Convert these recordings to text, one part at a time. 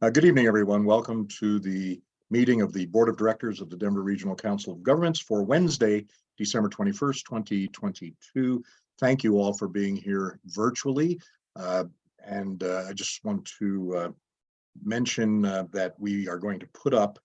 Uh, Good evening, everyone. Welcome to the meeting of the Board of Directors of the Denver Regional Council of Governments for Wednesday, December 21st, 2022. Thank you all for being here virtually. Uh, And uh, I just want to uh, mention uh, that we are going to put up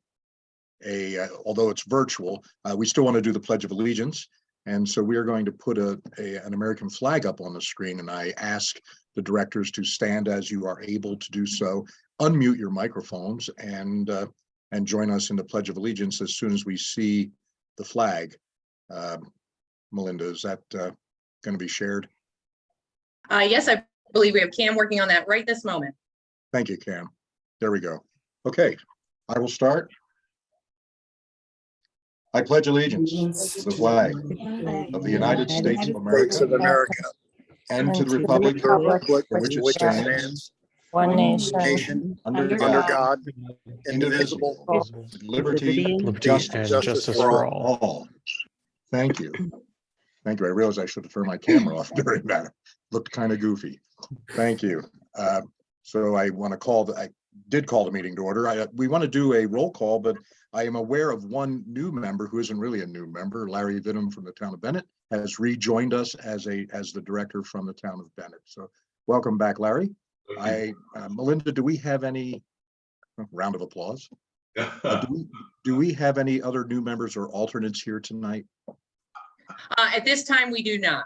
a, uh, although it's virtual, we still want to do the Pledge of Allegiance. And so we are going to put a, a- an American flag up on the screen and I ask the directors to stand as you are able to do so unmute your microphones and uh, and join us in the Pledge of Allegiance as soon as we see the flag. Um, Melinda, is that uh, going to be shared? Uh, yes, I believe we have Cam working on that right this moment. Thank you, Cam. There we go. Okay, I will start. I pledge allegiance to the flag of the United States of America America. and to the republic republic Republic for for which it which it stands, stands, One nation, nation, under under God, indivisible, with liberty Liberty Justice and justice justice for all. all. all. Thank you. Thank you. I realized I should have turned my camera off during that. Looked kind of goofy. Thank you. Uh, So I want to call, the I did call the meeting to order. I, we want to do a roll call, but I am aware of one new member who isn't really a new member. Larry Vittum from the town of Bennett has rejoined us as a, as the director from the town of Bennett. So welcome back, Larry. I, uh, Melinda, do we have any round of applause? Uh, Do we- do we have any other new members or alternates here tonight? Uh, at this time, we do not.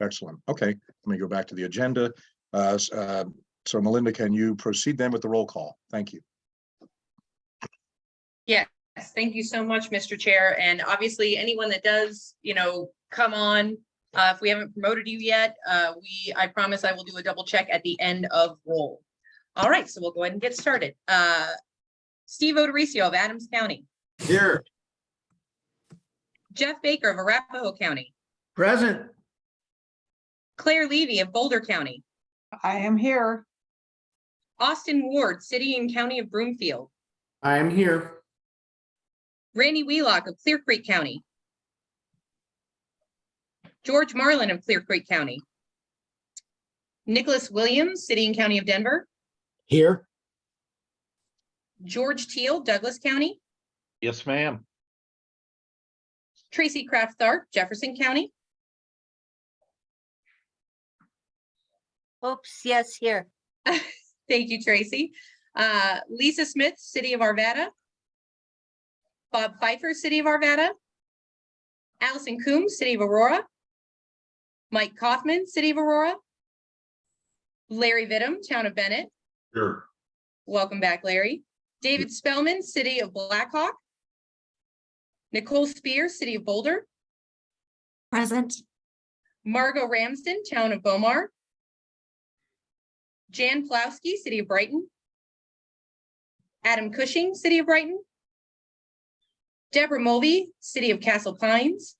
Excellent. Okay, let me go back to the agenda. Uh, uh, So Melinda, can you proceed then with the roll call? Thank you. Yes, thank you so much, Mr. Chair. And obviously, anyone that does, you know, come on, uh, if we haven't promoted you yet, uh, we, I promise I will do a double check at the end of roll. All right, so we'll go ahead and get started. Uh, Steve O'Dorisio of Adams County, Here. Jeff Baker of Arapahoe County, Present. Claire Levy of Boulder County, I am here. Austin Ward, City and County of Broomfield, I am here. Randy Wheelock of Clear Creek County. George Marlin of Clear Creek County. Nicholas Williams, City and County of Denver. Here. George Teal, Douglas County. Yes, ma'am. Tracy Kraft Tharp, Jefferson County. oops, yes, here. Thank you, Tracy. Uh, Lisa Smith, City of Arvada. Bob Pfeiffer, City of Arvada. Allison Coombs, City of Aurora. Mike Kaufman, City of Aurora. Larry Vittum, Town of Bennett. Sure. Welcome back, Larry. David Spellman, City of Black Hawk. Nicole Speer, City of Boulder. Present. Margot Ramsden, Town of Bow Mar. Jan Pawlowski, City of Brighton. Adam Cushing, City of Brighton. Deborah Mulvey, City of Castle Pines.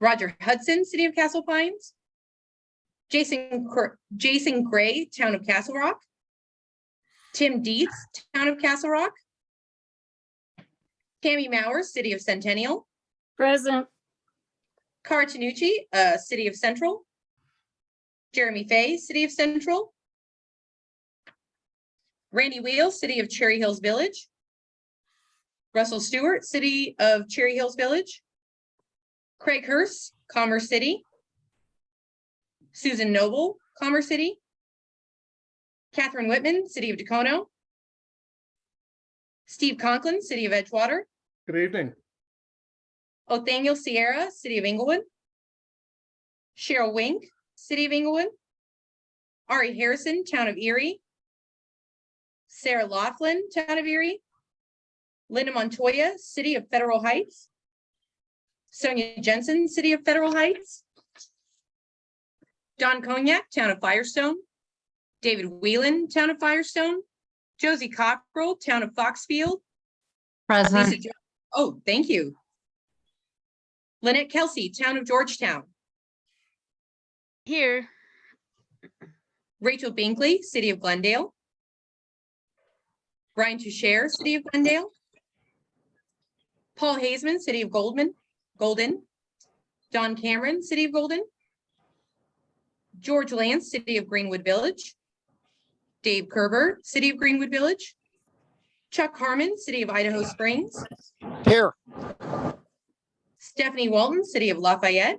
Roger Hudson, City of Castle Pines. Jason, Jason Gray, Town of Castle Rock. Tim Dietz, Town of Castle Rock. Tammy Maurer, City of Centennial. Present, Cara Tanucci, uh, City of Central. Jeremy Fay, City of Central. Randy Wheel, City of Cherry Hills Village. Russell Stewart, City of Cherry Hills Village. Craig Hurst, Commerce City. Susan Noble, Commerce City. Catherine Whitman, City of Dacono. Steve Conklin, City of Edgewater. Good evening. Othoniel Sierra, City of Englewood. Cheryl Wink, City of Englewood. Ari Harrison, Town of Erie. Sarah Laughlin, Town of Erie. Linda Montoya, City of Federal Heights. Sonia Jensen, City of Federal Heights. Don Conyac, Town of Firestone. David Whelan, Town of Firestone. Josie Cockrell, Town of Foxfield. Lisa Present. Jo- Oh, thank you. Lynette Kelsey, Town of Georgetown. here, Rachel Binkley, City of Glendale. Brian Toucher, City of Glendale. Paul Haseman, City of Goldman, Golden. Don Cameron, City of Golden. George Lantz, City of Greenwood Village. Dave Kerber, City of Greenwood Village. Chuck Harmon, City of Idaho Springs. Here. Stephanie Walton, City of Lafayette.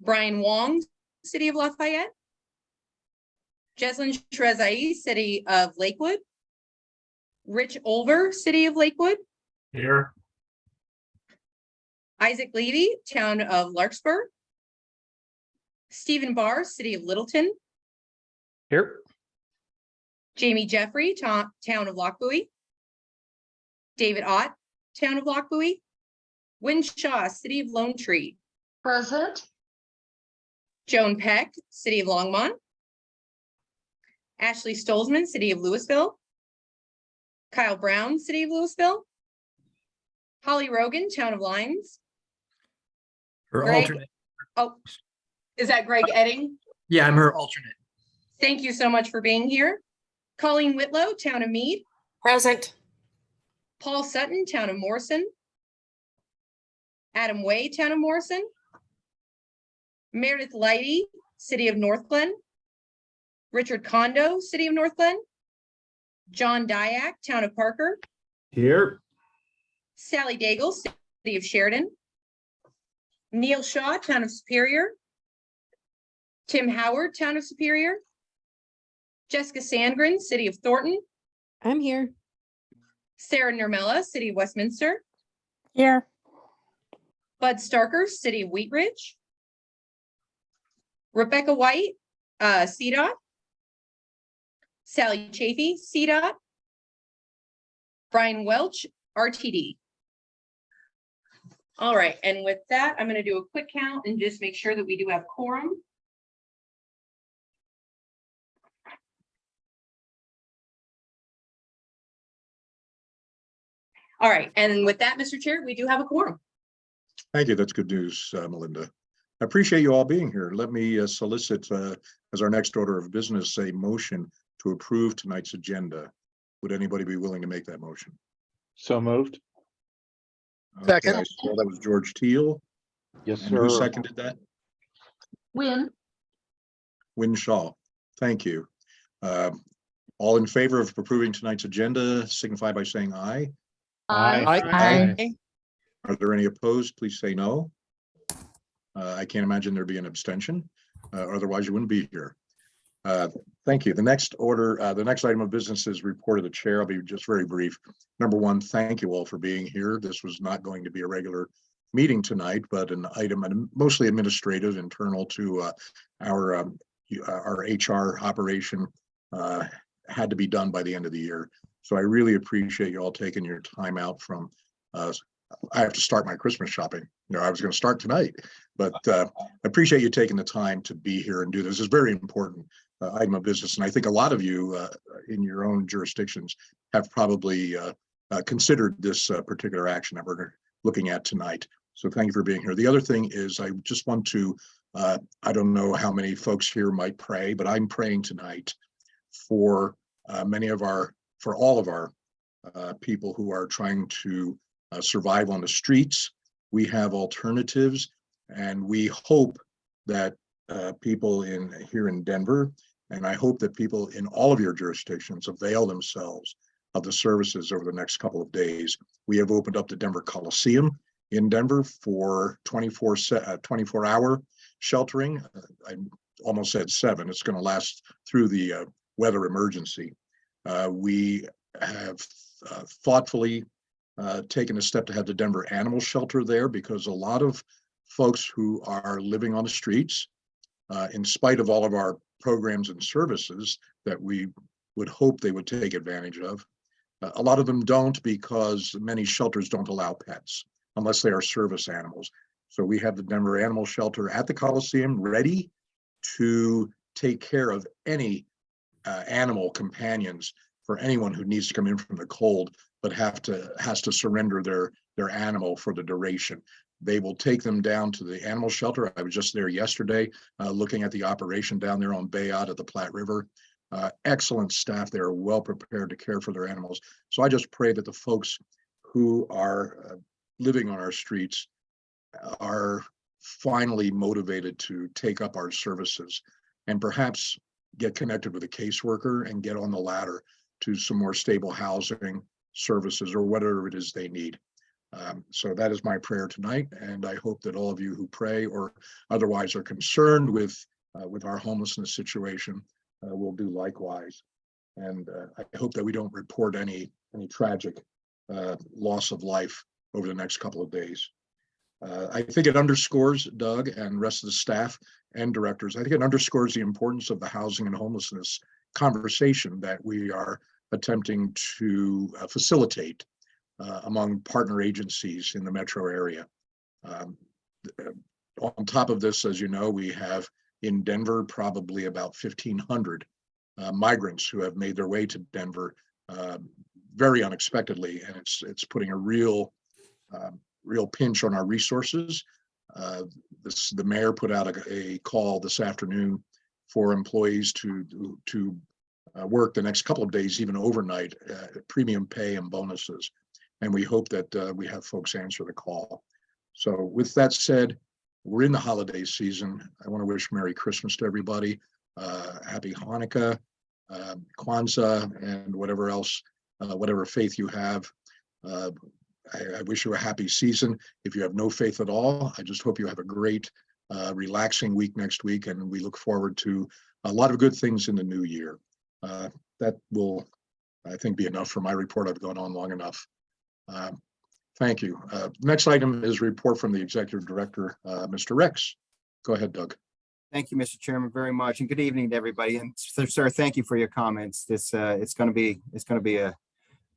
Brian Wong, City of Lafayette. Jeslyn Trezai, City of Lakewood. Rich Olver, City of Lakewood. Here. Isaac Levy, Town of Larkspur. Stephen Barr, City of Littleton. Here. Jamie Jeffrey, Town of Lochbuie. David Ott, Town of Lochbuie. Wynne Shaw, City of Lone Tree. Present. Joan Peck, City of Longmont. Ashley Stolzman, City of Louisville. Kyle Brown, City of Louisville. Holly Rogan, Town of Lyons. Her Greg- alternate. Oh, is that Greg Edding? Yeah, I'm her alternate. Thank you so much for being here. Colleen Whitlow, Town of Mead. Present. Paul Sutton, Town of Morrison. Adam Way, Town of Morrison. Meredith Leighty, City of Northglenn. Richard Condo, City of Northglenn. John Diak, Town of Parker. Here. Sally Daigle, City of Sheridan. Neil Shaw, Town of Superior. Tim Howard, Town of Superior. Jessica Sandgren, City of Thornton. I'm here. Sarah Nurmela, City of Westminster. Here. Bud Starker, City of Wheat Ridge. Rebecca White, uh, CDOT. Sally Chafee, CDOT. Brian Welch, RTD. All right, and with that, I'm gonna do a quick count and just make sure that we do have quorum. All right, and with that, Mr. Chair, we do have a quorum. Thank you. That's good news, uh, Melinda. I appreciate you all being here. Let me uh, solicit uh, as our next order of business, a motion to approve tonight's agenda. Would anybody be willing to make that motion? So moved. Okay, Second. I saw That was George Teal. Yes, And who seconded that? Win. Wynne Shaw. Thank you. Um, All in favor of approving tonight's agenda signify by saying aye. Aye. Aye. Are there any opposed? Please say no. Uh, I can't imagine there'd be an abstention, uh, otherwise you wouldn't be here. Uh, Thank you. The next order, uh, the next item of business is report of the chair. I'll be just very brief. Number one, thank you all for being here. This was not going to be a regular meeting tonight, but an item mostly administrative, internal to uh, our um, uh, our HR operation uh, had to be done by the end of the year. So I really appreciate you all taking your time out from uh, I have to start my Christmas shopping. You know, I was going to start tonight, but uh, I appreciate you taking the time to be here and do this. It's very important uh, item of business. And I think a lot of you uh, in your own jurisdictions have probably uh, uh, considered this uh, particular action that we're looking at tonight. So thank you for being here. The other thing is I just want to, I don't know how many folks here might pray, but I'm praying tonight for many of our, for all of our people who are trying to uh, survive on the streets. We have alternatives and we hope that uh, people in here in Denver, and I hope that people in all of your jurisdictions avail themselves of the services over the next couple of days. We have opened up the Denver Coliseum in Denver for 24 uh, 24 hour sheltering. Uh, I almost said seven. It's going to last through the uh, weather emergency. Uh, we have thoughtfully uh, taken a step to have the Denver Animal Shelter there because a lot of folks who are living on the streets, uh, in spite of all of our programs and services that we would hope they would take advantage of, uh, a lot of them don't because many shelters don't allow pets unless they are service animals. So we have the Denver Animal Shelter at the Coliseum ready to take care of any uh, animal companions for anyone who needs to come in from the cold but have to, has to surrender their, their animal for the duration. They will take them down to the animal shelter. I was just there yesterday, uh, looking at the operation down there on Bayaud at the Platte River. Uh, excellent staff there, well prepared to care for their animals. So I just pray that the folks who are uh, living on our streets are finally motivated to take up our services and perhaps get connected with a caseworker and get on the ladder to some more stable housing services or whatever it is they need. Um, so that is my prayer tonight, and I hope that all of you who pray or otherwise are concerned with uh, with our homelessness situation uh, will do likewise. And uh, I hope that we don't report any any tragic uh, loss of life over the next couple of days. Uh, I think it underscores Doug and rest of the staff and directors. I think it underscores the importance of the housing and homelessness conversation that we are attempting to uh, facilitate uh, among partner agencies in the metro area. Um, uh, On top of this, as you know, we have in Denver probably about fifteen hundred uh, migrants who have made their way to Denver very unexpectedly, and it's it's putting a real um, real pinch on our resources. Uh, this the mayor put out a, a call this afternoon for employees to to uh, work the next couple of days, even overnight, uh, premium pay and bonuses. And we hope that uh, we have folks answer the call. So with that said, we're in the holiday season. I want to wish Merry Christmas to everybody. Uh, Happy Hanukkah, uh, Kwanzaa, and whatever else, whatever faith you have. I, I wish you a happy season. If you have no faith at all, I just hope you have a great, uh, relaxing week next week, and we look forward to a lot of good things in the new year. Uh, that will, I think, be enough for my report. I've gone on long enough. Um, Thank you. Uh, Next item is report from the Executive Director, uh, Mr. Rex. Go ahead, Doug. Thank you, Mr. Chairman, very much, and good evening to everybody. And sir, thank you for your comments. This, uh, it's gonna be, it's gonna be a,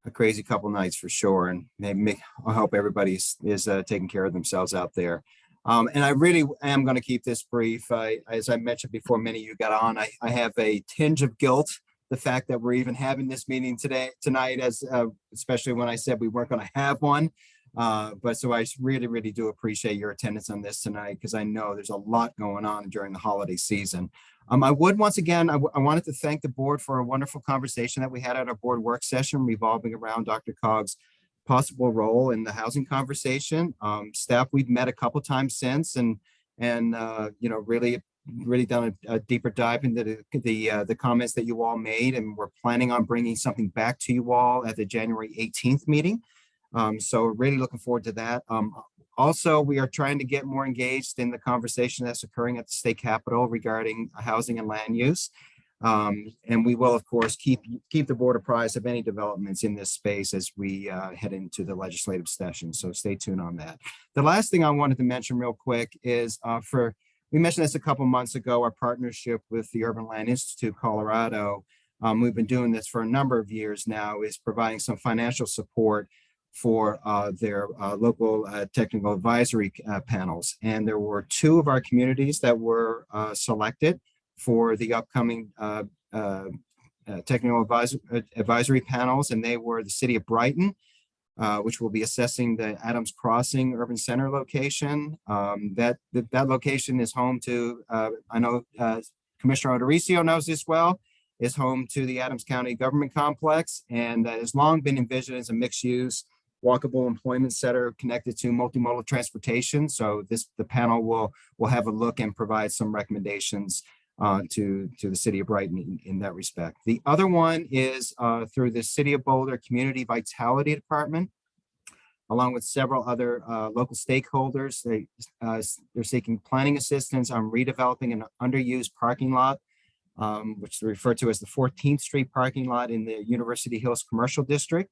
a crazy couple nights for sure, and maybe, I hope everybody is, uh, taking care of themselves out there. Um, and I really am gonna keep this brief. I, as I mentioned before, many of you got on, I, I have a tinge of guilt. The fact that we're even having this meeting today, tonight, as, uh, especially when I said we weren't gonna have one. Uh, but so I really, really do appreciate your attendance on this tonight because I know there's a lot going on during the holiday season. Um, I would once again, I wanted to thank the board for a wonderful conversation that we had at our board work session revolving around DRCOG's possible role in the housing conversation. Um, staff, we've met a couple times since and, and, uh, you know, really, really done a, a deeper dive into the, the, uh, the comments that you all made. And we're planning on bringing something back to you all at the January 18th meeting. Um, so really looking forward to that. Um, also, we are trying to get more engaged in the conversation that's occurring at the state capitol regarding housing and land use. Um, and we will, of course, keep, keep the board apprised of any developments in this space as we, uh, head into the legislative session. So stay tuned on that. The last thing I wanted to mention real quick is, uh, for, we mentioned this a couple months ago, our partnership with the Urban Land Institute Colorado. Um, we've been doing this for a number of years now, is providing some financial support for uh, their uh, local uh, technical advisory uh, panels. And there were two of our communities that were uh, selected for the upcoming uh, technical advisor- advisory panels, and they were the city of Brighton, uh, which will be assessing the Adams Crossing Urban Center location. Um, That, that that location is home to, uh, I know uh, Commissioner O'Dorisio knows this well, is home to the Adams County Government Complex and has long been envisioned as a mixed-use walkable employment center connected to multimodal transportation. So this, the panel will, will have a look and provide some recommendations uh, to, to the city of Brighton in, in that respect. The other one is uh, through the City of Boulder Community Vitality Department, along with several other uh, local stakeholders. They, uh, they're seeking planning assistance on redeveloping an underused parking lot, um, which they refer to as the 14th Street parking lot in the University Hills Commercial District.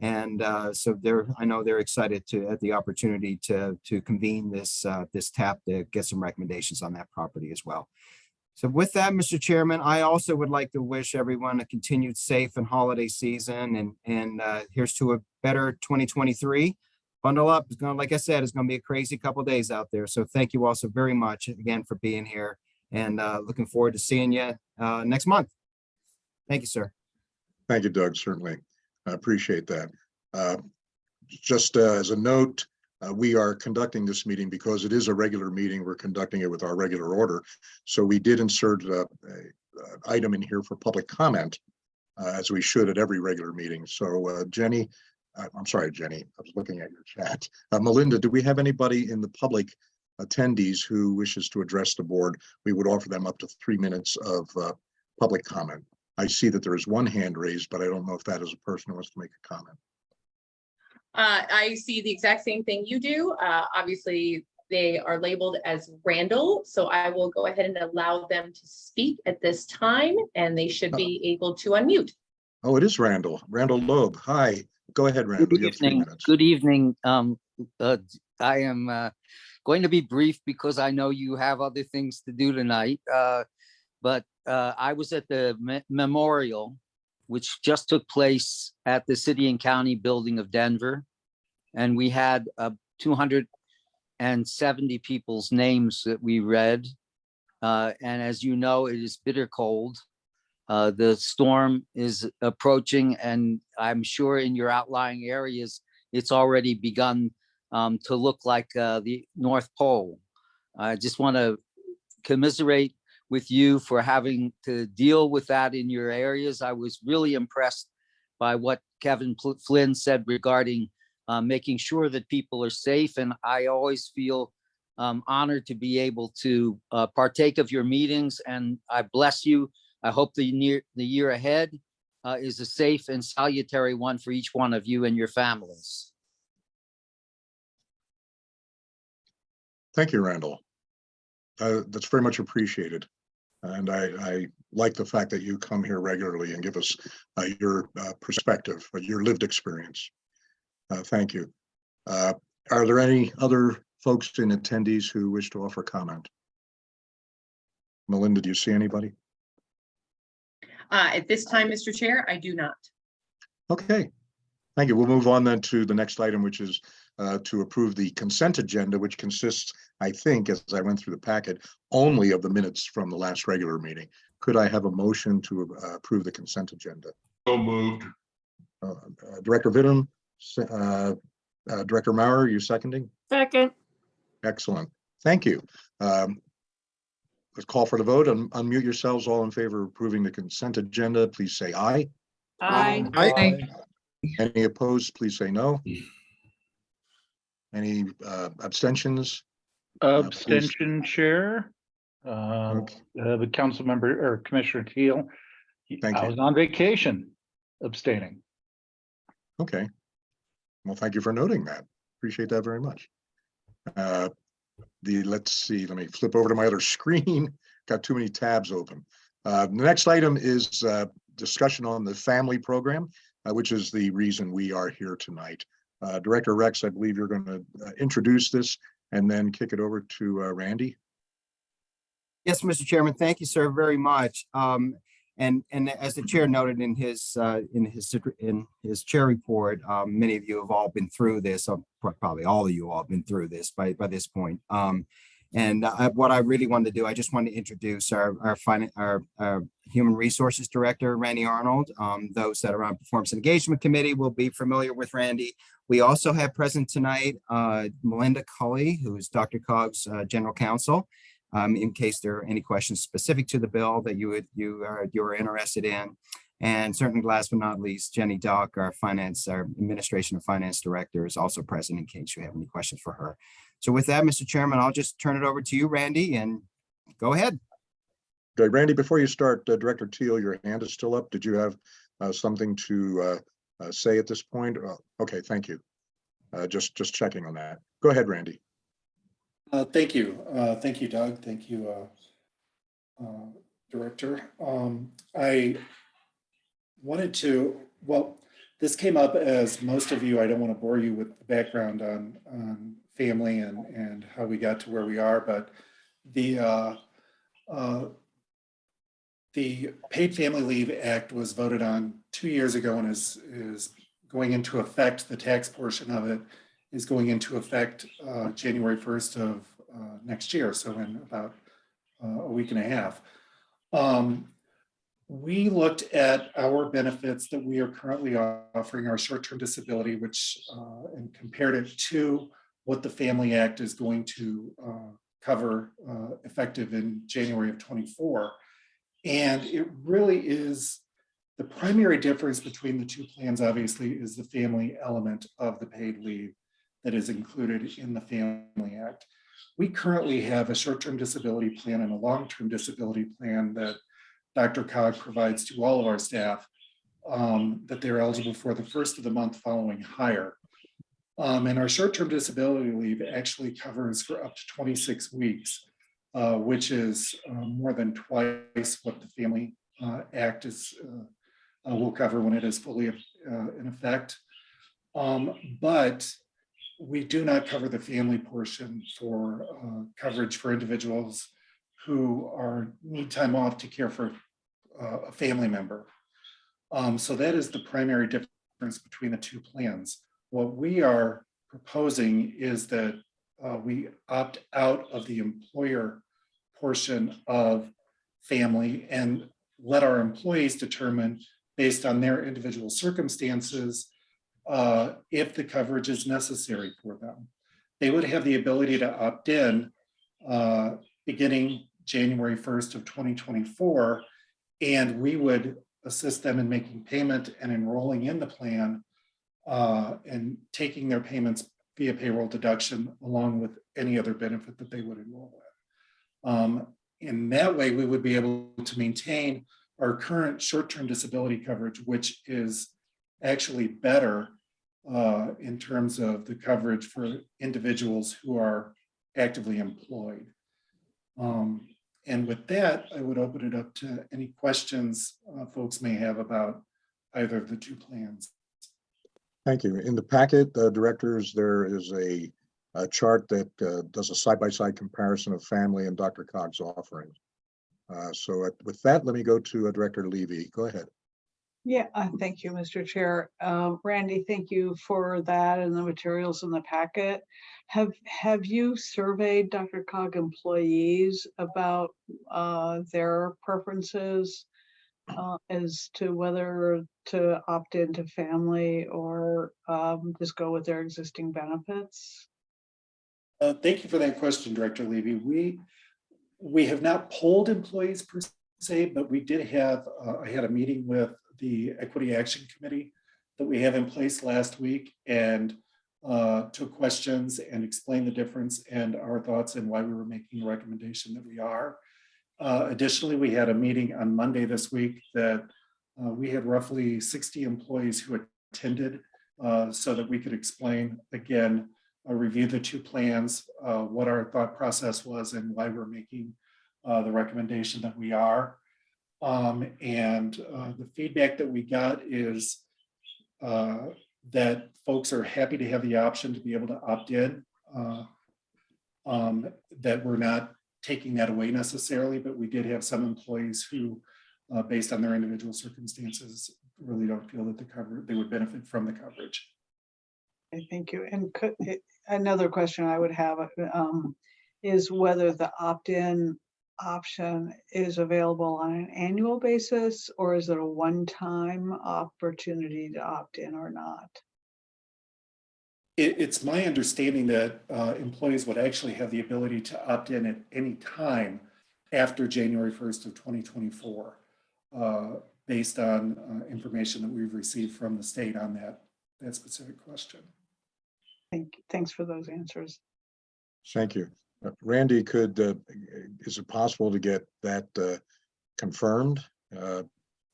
And uh, so they're, I know they're excited to, at the opportunity to, to convene this, uh, this tap to get some recommendations on that property as well. So with that, Mr. Chairman, I also would like to wish everyone a continued safe and holiday season and, and uh, here's to a better 2023. Bundle up, it's gonna, like I said, it's gonna be a crazy couple days out there. So thank you also very much again for being here and uh, looking forward to seeing you uh, next month. Thank you, sir. Thank you, Doug, certainly. I appreciate that. Uh, Just uh, as a note, uh, we are conducting this meeting because it is a regular meeting. We're conducting it with our regular order. So we did insert a a item in here for public comment, uh, as we should at every regular meeting. So uh, Jenny, uh, I'm sorry, Jenny, I was looking at your chat. Uh, Melinda, do we have anybody in the public attendees who wishes to address the board? We would offer them up to three minutes of public comment. I see that there is one hand raised, but I don't know if that is a person who wants to make a comment. Uh, I see the exact same thing you do. Uh, obviously, they are labeled as Randall, so I will go ahead and allow them to speak at this time, and they should be able to unmute. Oh, it is Randall, Randall Loeb. Hi, go ahead, Randall. Good You have three evening, good evening. Um, uh, I am, uh, going to be brief because I know you have other things to do tonight. Uh, but, uh, I was at the me- memorial, which just took place at the City and County Building of Denver. And we had, uh, two hundred and seventy people's names that we read. Uh, and as you know, it is bitter cold. Uh, the storm is approaching and I'm sure in your outlying areas, it's already begun um, to look like uh, the North Pole. I just want to commiserate with you for having to deal with that in your areas. I was really impressed by what Kevin Flynn said regarding uh, making sure that people are safe. And I always feel um, honored to be able to uh, partake of your meetings and I bless you. I hope the near, the year ahead uh, is a safe and salutary one for each one of you and your families. Thank you, Randall. Uh, that's very much appreciated. And I, I like the fact that you come here regularly and give us uh, your uh, perspective, uh, your lived experience. Uh, Thank you. Uh, Are there any other folks in attendees who wish to offer comment? Melinda, do you see anybody? Uh, at this time, Mr. Chair, I do not. Okay, thank you. We'll move on then to the next item, which is uh, to approve the consent agenda, which consists, I think, as I went through the packet, only of the minutes from the last regular meeting. Could I have a motion to uh, approve the consent agenda? So moved. Uh, uh, Director Vittum, se- uh, uh, Director Maurer, you seconding? Second. Excellent. Thank you. Um, Let's call for the vote. Un- Unmute yourselves. All in favor of approving the consent agenda, please say aye. Aye. Aye. Any opposed, please say no. Any uh, abstentions? Uh. Abstention chair. Uh, Okay. uh, the council member or Commissioner Teal. Thank I you. was on vacation abstaining. Okay. Well, thank you for noting that. Appreciate that very much. Uh, The, let's see, let me flip over to my other screen. Got too many tabs open. Uh, The next item is uh, discussion on the FAMLI program, uh, which is the reason we are here tonight. Uh, Director Rex, I believe you're going to introduce this and then kick it over to uh, Randy. Yes, Mr. Chairman, thank you, sir, very much. Um, and, and as the chair noted in his, uh, in his, in his chair report, um, many of you have all been through this, or probably all of you all have been through this by, by this point. Um, and I, what I really wanted to do, I just wanted to introduce our, our our, our Human Resources Director, Randy Arnold. Um, those that are on Performance Engagement Committee will be familiar with Randy. We also have present tonight, uh, Melinda Cully, who is DRCOG's, uh, General Counsel um, in case there are any questions specific to the bill that you would, you are, you are interested in. And certainly last but not least, Jenny Dock, our finance, our administration of finance director is also present in case you have any questions for her. So with that, Mr. Chairman, I'll just turn it over to you, Randy, and go ahead. Okay, Randy, before you start, uh, Director Teal, your hand is still up. Did you have uh, something to uh, uh, say at this point? Uh, Okay, thank you. Uh, Just, just checking on that. Go ahead, Randy. Uh, Thank you. Uh, Thank you, Doug. Thank you, uh, uh, Director. Um, I wanted to, well, this came up as most of you, I don't want to bore you with the background on, on FAMLI and, and how we got to where we are, but the, uh, uh, the Paid Family Leave Act was voted on two years ago and is, is going into effect, the tax portion of it is going into effect uh, January 1st of uh, next year, so in about uh, a week and a half. Um, We looked at our benefits that we are currently offering, our short-term disability, which, uh, and compared it to what the FAMLI Act is going to uh, cover uh, effective in January of 24. And it really is, the primary difference between the two plans, obviously, is the family element of the paid leave that is included in the FAMLI Act. We currently have a short-term disability plan and a long-term disability plan that DRCOG provides to all of our staff um, that they're eligible for the first of the month following hire. Um, and our short-term disability leave actually covers for up to twenty-six weeks, uh, which is uh, more than twice what the FAMLI uh, Act is, uh, uh, will cover when it is fully uh, in effect. Um, but we do not cover the family portion for coverage for individuals who are, need time off to care for a family member. Um, So that is the primary difference between the two plans. What we are proposing is that uh, we opt out of the employer portion of FAMLI and let our employees determine based on their individual circumstances uh, if the coverage is necessary for them. They would have the ability to opt in uh, beginning January 1st of 2024. And we would assist them in making payment and enrolling in the plan uh, and taking their payments via payroll deduction along with any other benefit that they would enroll in. Um, in that way, we would be able to maintain our current short-term disability coverage, which is actually better uh, in terms of the coverage for individuals who are actively employed. Um, and with that, I would open it up to any questions uh, folks may have about either of the two plans. Thank you. In the packet, uh, directors, there is a, a chart that uh, does a side-by-side comparison of FAMLI and DRCOG's offerings. Uh, So uh, with that, let me go to uh, Director Levy. Go ahead. Yeah, uh, thank you, Mr. Chair. Uh, Randy, thank you for that and the materials in the packet. Have, have you surveyed DRCOG employees about uh, their preferences uh, as to whether to opt into FAMLI or um, just go with their existing benefits? Uh, Thank you for that question, Director Levy. We, we have not polled employees per se, but we did have, uh, I had a meeting with the Equity Action Committee that we have in place last week and uh, took questions and explained the difference and our thoughts and why we were making the recommendation that we are. Uh, Additionally, we had a meeting on Monday this week that uh, we had roughly 60 employees who attended uh, so that we could explain again uh, review the two plans, uh, what our thought process was and why we're making uh, the recommendation that we are. Um, and uh, the feedback that we got is uh, that folks are happy to have the option to be able to opt in. uh, um, that we're not taking that away necessarily, but we did have some employees who, uh, based on their individual circumstances, really don't feel that the cover, they would benefit from the coverage. Okay, Thank you. And could, another question I would have um, is whether the opt-in option is available on an annual basis or is it a one-time opportunity to opt in or not? It, it's my understanding that uh, employees would actually have the ability to opt in at any time after January 1st of 2024, uh, based on uh, information that we've received from the state on that, that specific question. Thank, thanks for those answers. Thank you. Uh, Randy, could, uh, is it possible to get that uh, confirmed? Uh,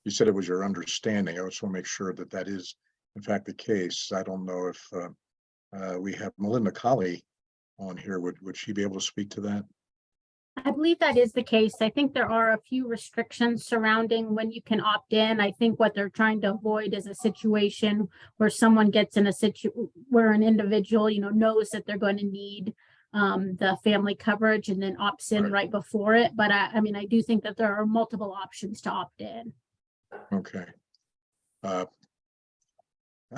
You said it was your understanding. I just want to make sure that that is in fact the case. I don't know if uh, we have Melinda Colley on here. Would, would she be able to speak to that? I believe that is the case. I think there are a few restrictions surrounding when you can opt in. I think what they're trying to avoid is a situation where someone gets in a situ, where an individual, you know, knows that they're going to need um, the FAMLI coverage and then opts in Right. right before it. But I, I mean, I do think that there are multiple options to opt in. Okay. Uh,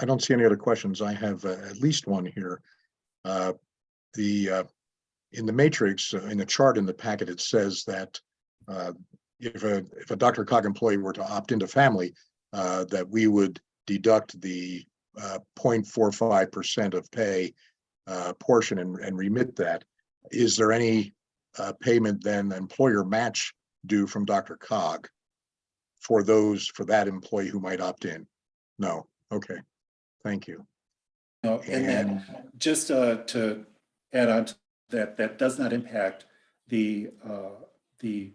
I don't see any other questions. I have uh, at least one here. Uh, The, uh, in the matrix, uh, in the chart in the packet, it says that uh, if a, if a DRCOG employee were to opt into FAMLI, uh, that we would deduct the uh, 0.45% of pay portion and, and remit that. Is there any payment then employer match due from DRCOG? for those, for that employee who might opt in? No, okay, thank you. No, and then just uh, to add on to that, that does not impact the, uh, the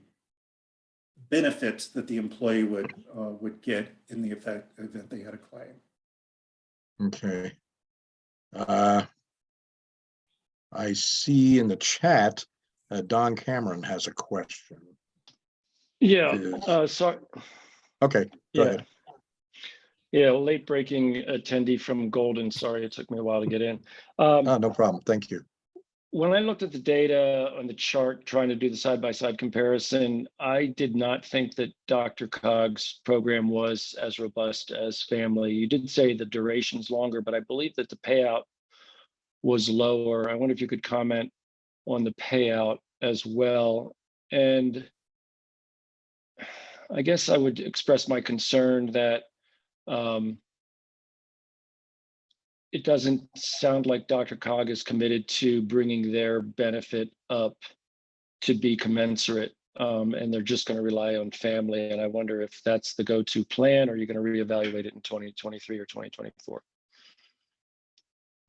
benefit that the employee would, uh, would get in the effect, event they had a claim. Okay. Uh, I see in the chat, uh, Don Cameron has a question. Yeah, Is- uh, sorry, Okay, go yeah. ahead. Yeah, late breaking attendee from Golden. Sorry, it took me a while to get in. Um, Oh, no problem. Thank you. when I looked at the data on the chart, trying to do the side-by-side comparison, I did not think that DRCOG's program was as robust as FAMLI. You did say the duration's longer, but I believe that the payout was lower. I wonder if you could comment on the payout as well. And I guess I would express my concern that um, it doesn't sound like DRCOG is committed to bringing their benefit up to be commensurate. Um, and they're just going to rely on FAMLI. And I wonder if that's the go-to plan, or you're going to reevaluate it in 2023 or 2024.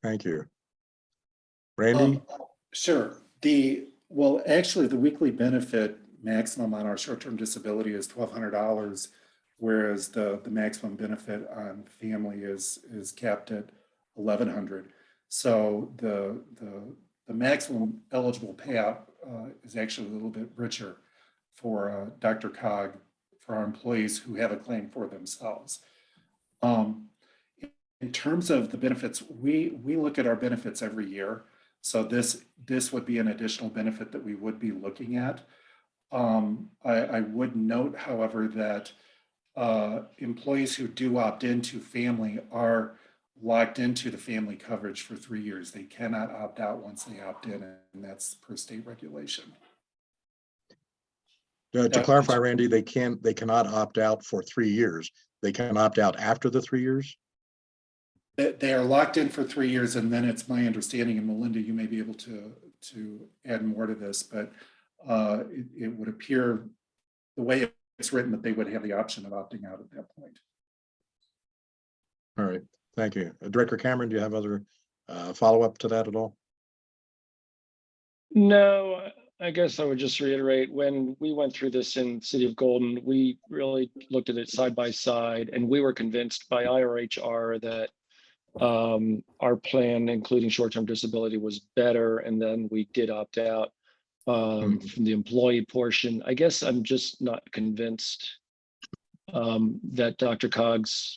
Thank you. Randy? Um, Sure. The, well, actually, the weekly benefit maximum on our short-term disability is twelve hundred dollars, whereas the, the maximum benefit on FAMLI is, is capped at eleven hundred. So the, the, the maximum eligible payout uh, is actually a little bit richer for uh, DRCOG, for our employees who have a claim for themselves. Um, In terms of the benefits, we, we look at our benefits every year. So this, this would be an additional benefit that we would be looking at. Um, I, I would note, however, that uh, employees who do opt into FAMLI are locked into the FAMLI coverage for three years. They cannot opt out once they opt in, and that's per state regulation. Uh, To clarify, Randy, they can, they cannot opt out for three years. They can opt out after the three years? They, are locked in for three years, and then it's my understanding, and Melinda, you may be able to, to add more to this, but uh, it, it would appear the way it's written that they would have the option of opting out at that point. All right, thank you. Uh, Director Cameron, do you have other uh, follow-up to that at all? No, I- I guess I would just reiterate, when we went through this in City of Golden, we really looked at it side by side and we were convinced by IRHR that um, our plan, including short-term disability, was better, and then we did opt out um, from the employee portion. I guess I'm just not convinced um, that DRCOGs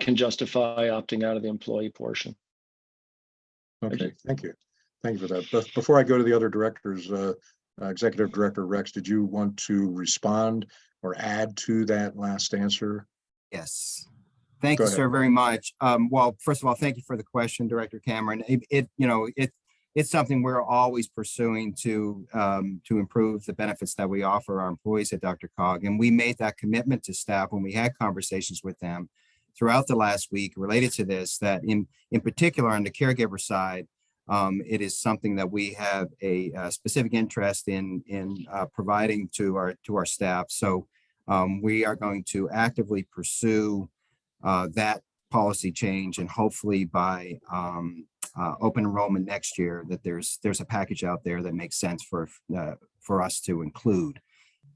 can justify opting out of the employee portion. Okay, thank you. Thank you for that. But before I go to the other directors, uh, uh, Executive Director Rex, did you want to respond or add to that last answer? Yes. Thank Go you, ahead. sir, very much. Um, well, first of all, thank you for the question, Director Cameron. It, it, you know, it, it's something we're always pursuing to, um, to improve the benefits that we offer our employees at DRCOG. And we made that commitment to staff when we had conversations with them throughout the last week related to this, that in, in particular on the caregiver side, um, it is something that we have a, uh specific interest in, in, uh, providing to our, to our staff. So, um, we are going to actively pursue, uh, that policy change and hopefully by, um, uh, open enrollment next year, that there's, there's a package out there that makes sense for, uh, for us to include,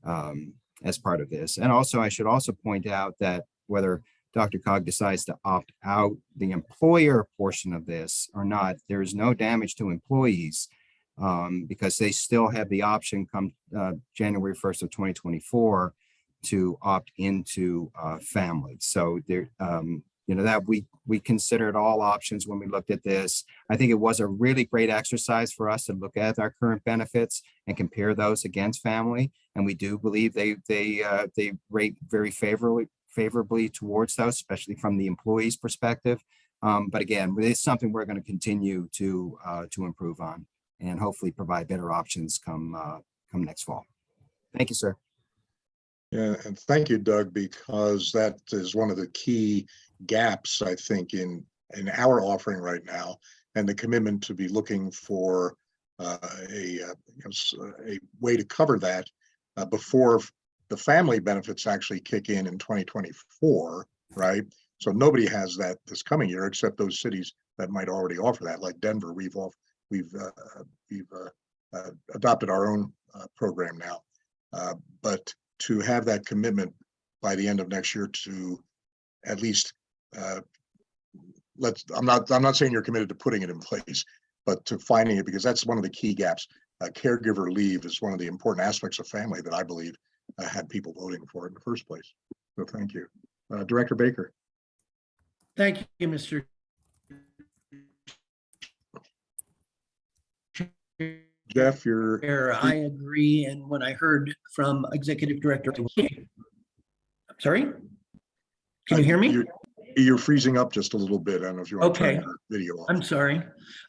um, as part of this. And also, I should also point out that whether DRCOG decides to opt out the employer portion of this or not, there is no damage to employees um, because they still have the option come uh, January 1st of 2024 to opt into uh, FAMLI. So there, um, you know, that we we considered all options when we looked at this. I think it was a really great exercise for us to look at our current benefits and compare those against FAMLI. And we do believe they they uh, they rate very favorably favorably towards those, especially from the employee's perspective. Um, but again, it's something we're going to continue to uh, to improve on and hopefully provide better options come uh, come next fall. Thank you, sir. Yeah, and thank you, Doug, because that is one of the key gaps, I think, in, in our offering right now. And the commitment to be looking for uh, a, uh, s- a way to cover that uh, before the FAMLI benefits actually kick in in 2024, right? So nobody has that this coming year, except those cities that might already offer that, like Denver, we've off, we've, uh, we've uh, uh, adopted our own uh, program now. Uh, But to have that commitment by the end of next year to at least uh, let's, I'm not, I'm not saying you're committed to putting it in place, but to finding it, because that's one of the key gaps. Uh, Caregiver leave is one of the important aspects of FAMLI that I believe uh, had people voting for it in the first place. So thank you. Uh, Director Baker. Thank you, Mr. Jeff, you're, I agree, and when I heard from Executive Director. I'm Sorry? Can you hear me? You're- freezing up just a little bit. I don't know if you want to turn Okay. your video off. I'm sorry.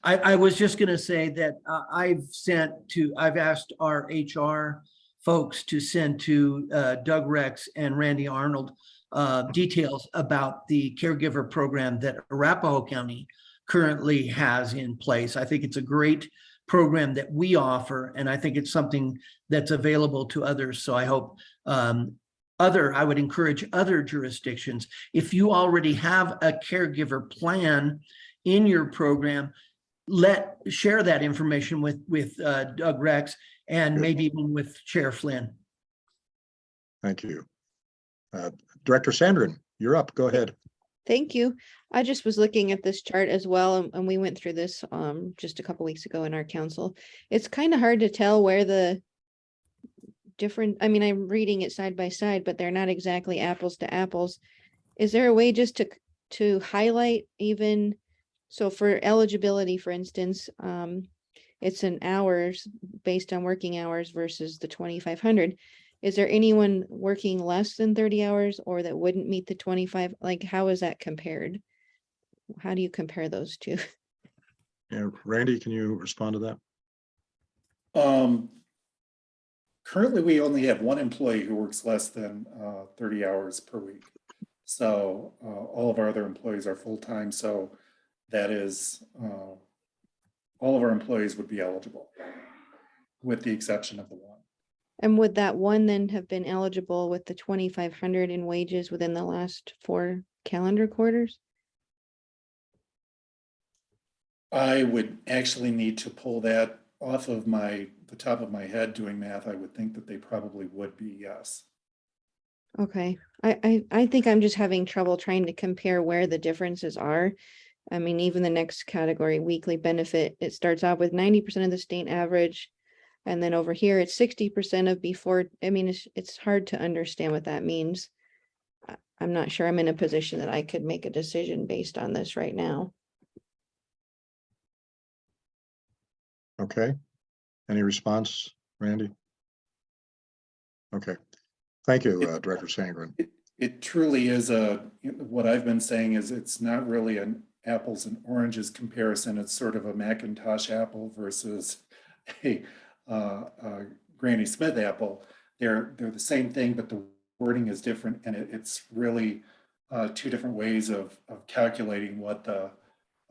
I, I was just gonna say that uh, I've sent to, I've asked our HR folks to send to uh, Doug Rex and Randy Arnold uh, details about the caregiver program that Arapahoe County currently has in place. I think it's a great program that we offer, and I think it's something that's available to others. So I hope um, other, I would encourage other jurisdictions, if you already have a caregiver plan in your program, let, share that information with, with uh, Doug Rex and maybe even with Chair Flynn. Thank you. Uh, Director Sandrin, you're up. Go ahead. Thank you. I just was looking at this chart as well, and- and we went through this um just a couple weeks ago in our council. It's kind of hard to tell where the different, I mean, I'm reading it side by side, but they're not exactly apples to apples. Is there a way just to, to highlight even, so for eligibility, for instance, um, it's an hours based on working hours versus the twenty-five hundred. Is there anyone working less than thirty hours or that wouldn't meet the twenty-five? Like, how is that compared? How do you compare those two? Yeah, Randy, can you respond to that? Um, currently, we only have one employee who works less than uh, thirty hours per week. So uh, all of our other employees are full-time, so that is, uh, all of our employees would be eligible, with the exception of the one. And would that one then have been eligible with the twenty-five hundred in wages within the last four calendar quarters? I would actually need to pull that off of my, the top of my head doing math. I would think that they probably would be, yes. Okay, I, I, I think I'm just having trouble trying to compare where the differences are. I mean, even the next category, weekly benefit, it starts off with ninety percent of the state average. And then over here, it's sixty percent of before, I mean, it's, it's hard to understand what that means. I'm not sure I'm in a position that I could make a decision based on this right now. Okay. Any response, Randy? Okay. Thank you, uh, Director Sandrin. It, it truly is a, what I've been saying is it's not really an apples and oranges comparison. It's sort of a Macintosh apple versus a, uh, uh, Granny Smith apple. They're, they're the same thing, but the wording is different and it, it's really uh, two different ways of, of calculating what the,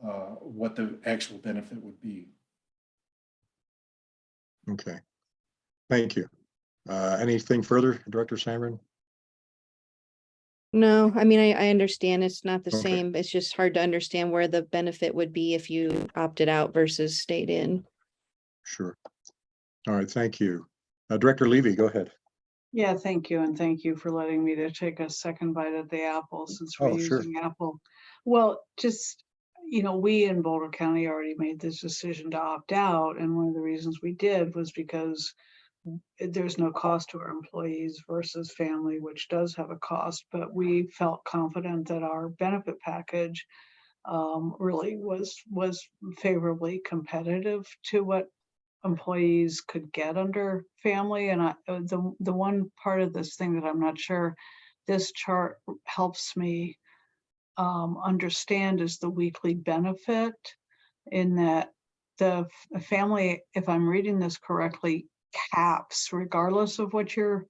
uh, what the actual benefit would be. Okay. Thank you. Uh, anything further, Director Sandrin? No, I mean, I, I understand it's not the Okay. same. It's just hard to understand where the benefit would be if you opted out versus stayed in. Sure. All right, thank you. Uh, Director Levy, go ahead. Yeah, thank you, and thank you for letting me to take a second bite at the apple since we're Oh, sure. using Apple. Well, just, you know, we in Boulder County already made this decision to opt out, and one of the reasons we did was because there's no cost to our employees versus FAMLI, which does have a cost, but we felt confident that our benefit package um, really was, was favorably competitive to what employees could get under FAMLI. And I, the, the one part of this thing that I'm not sure, this chart helps me um, understand is the weekly benefit in that the FAMLI, if I'm reading this correctly, caps regardless of what your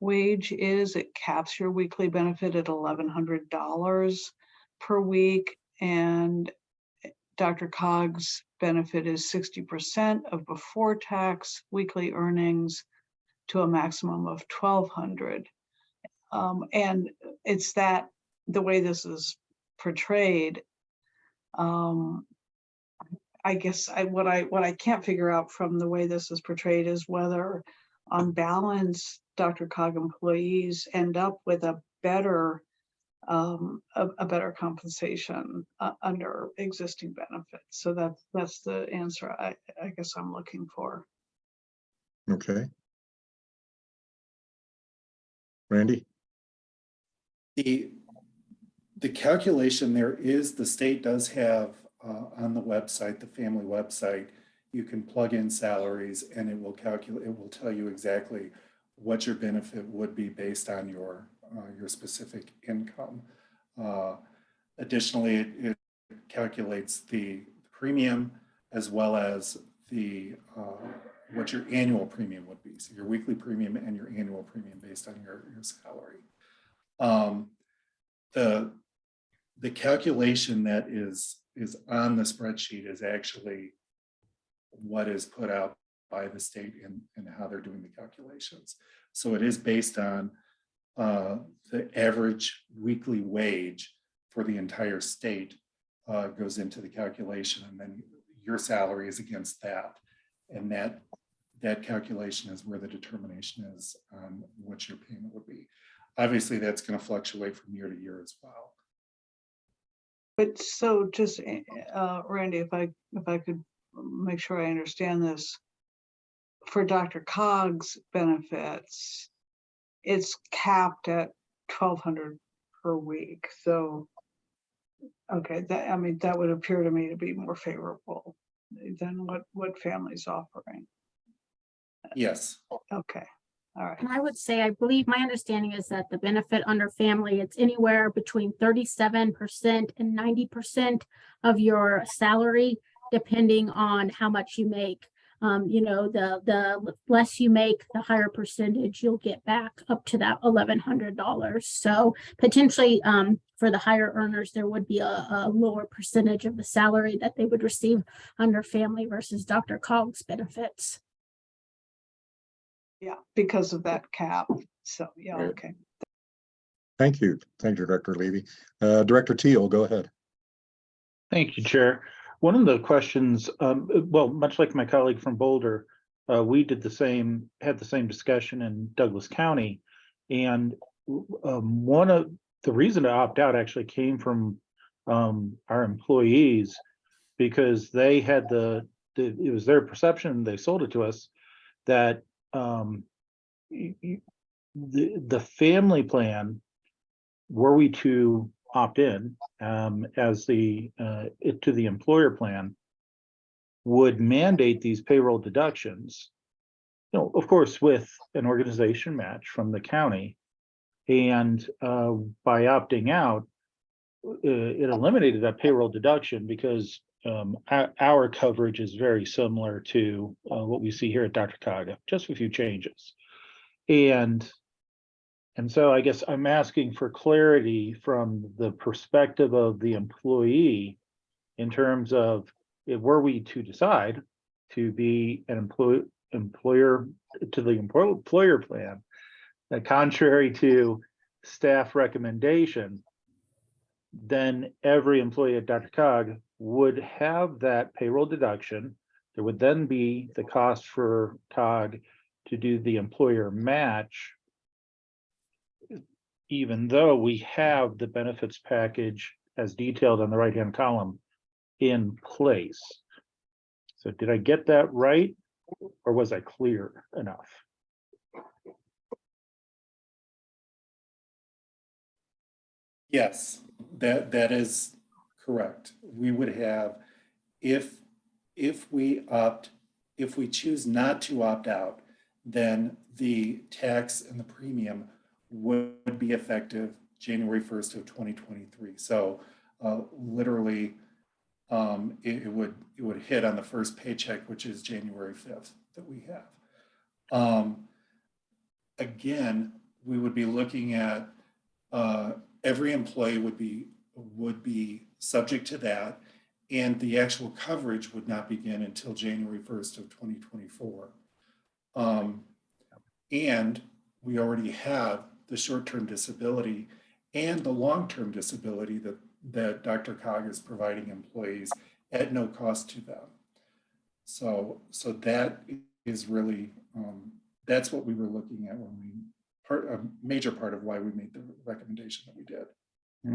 wage is, it caps your weekly benefit at eleven hundred dollars per week. And DRCOG's benefit is sixty percent of before tax weekly earnings to a maximum of twelve hundred. Um, and it's that, the way this is portrayed. Um, I guess I, what I, what I can't figure out from the way this is portrayed is whether on balance, DRCOG employees end up with a better um, a, a better compensation uh, under existing benefits. So that's, that's the answer I, I guess I'm looking for. Okay. Randy? The, the calculation there is, the state does have uh, on the website, the FAMLI website, you can plug in salaries and it will calculate, it will tell you exactly what your benefit would be based on your, uh, your specific income. Uh, Additionally, it, it calculates the premium as well as the, uh, what your annual premium would be. So your weekly premium and your annual premium based on your, your salary. Um, the, the calculation that is, is on the spreadsheet is actually what is put out by the state and, and how they're doing the calculations. So it is based on uh, the average weekly wage for the entire state uh, goes into the calculation and then your salary is against that. And that, that calculation is where the determination is on what your payment would be. Obviously, that's going to fluctuate from year to year as well. But so just, eh, uh, Randy, if I, if I could make sure I understand this. For DRCOG's benefits, it's capped at twelve hundred per week, so. Okay, that, I mean, that would appear to me to be more favorable than what, what FAMLI's offering. Yes. Okay, all right. And I would say, I believe my understanding is that the benefit under FAMLI, it's anywhere between thirty-seven percent and ninety percent of your salary, depending on how much you make. Um, you know, the, the less you make, the higher percentage you'll get back up to that eleven hundred dollars. So potentially, um, for the higher earners, there would be a, a lower percentage of the salary that they would receive under FAMLI versus DRCOG's benefits. Yeah, because of that cap, so, yeah, Right. okay. Thank you. Thank you, Director Levy. Uh, Director Teal, go ahead. Thank you, Chair. One of the questions, um, well, much like my colleague from Boulder, uh, we did the same, had the same discussion in Douglas County. And um, one of, the reason to opt out actually came from um, our employees because they had the, the, it was their perception, they sold it to us, that um, the, the FAMLI plan, were we to opt in um, as the, uh, to the employer plan, would mandate these payroll deductions. You know, of course, with an organization match from the county. And uh, by opting out, uh, it eliminated that payroll deduction because um, our, our coverage is very similar to uh, what we see here at DRCOG, just a few changes. And and so I guess I'm asking for clarity from the perspective of the employee in terms of if were we to decide to be an employee employer to the employer plan, uh, contrary to staff recommendation, then every employee at DRCOG would have that payroll deduction. There would then be the cost for COG to do the employer match even though we have the benefits package as detailed on the right-hand column in place. So did I get that right? Or was I clear enough? Yes, that, that is correct. We would have, if, if we opt, if we choose not to opt out, then the tax and the premium would be effective January 1st of 2023. So uh, literally, um, it, it would, it would hit on the first paycheck, which is January 5th that we have. Um, again, we would be looking at uh, every employee would be would be subject to that and the actual coverage would not begin until January 1st of 2024. Um, and we already have the short-term disability and the long-term disability that, that DRCOG is providing employees at no cost to them. So, so that is really um, that's what we were looking at when we, part, a major part of why we made the recommendation that we did.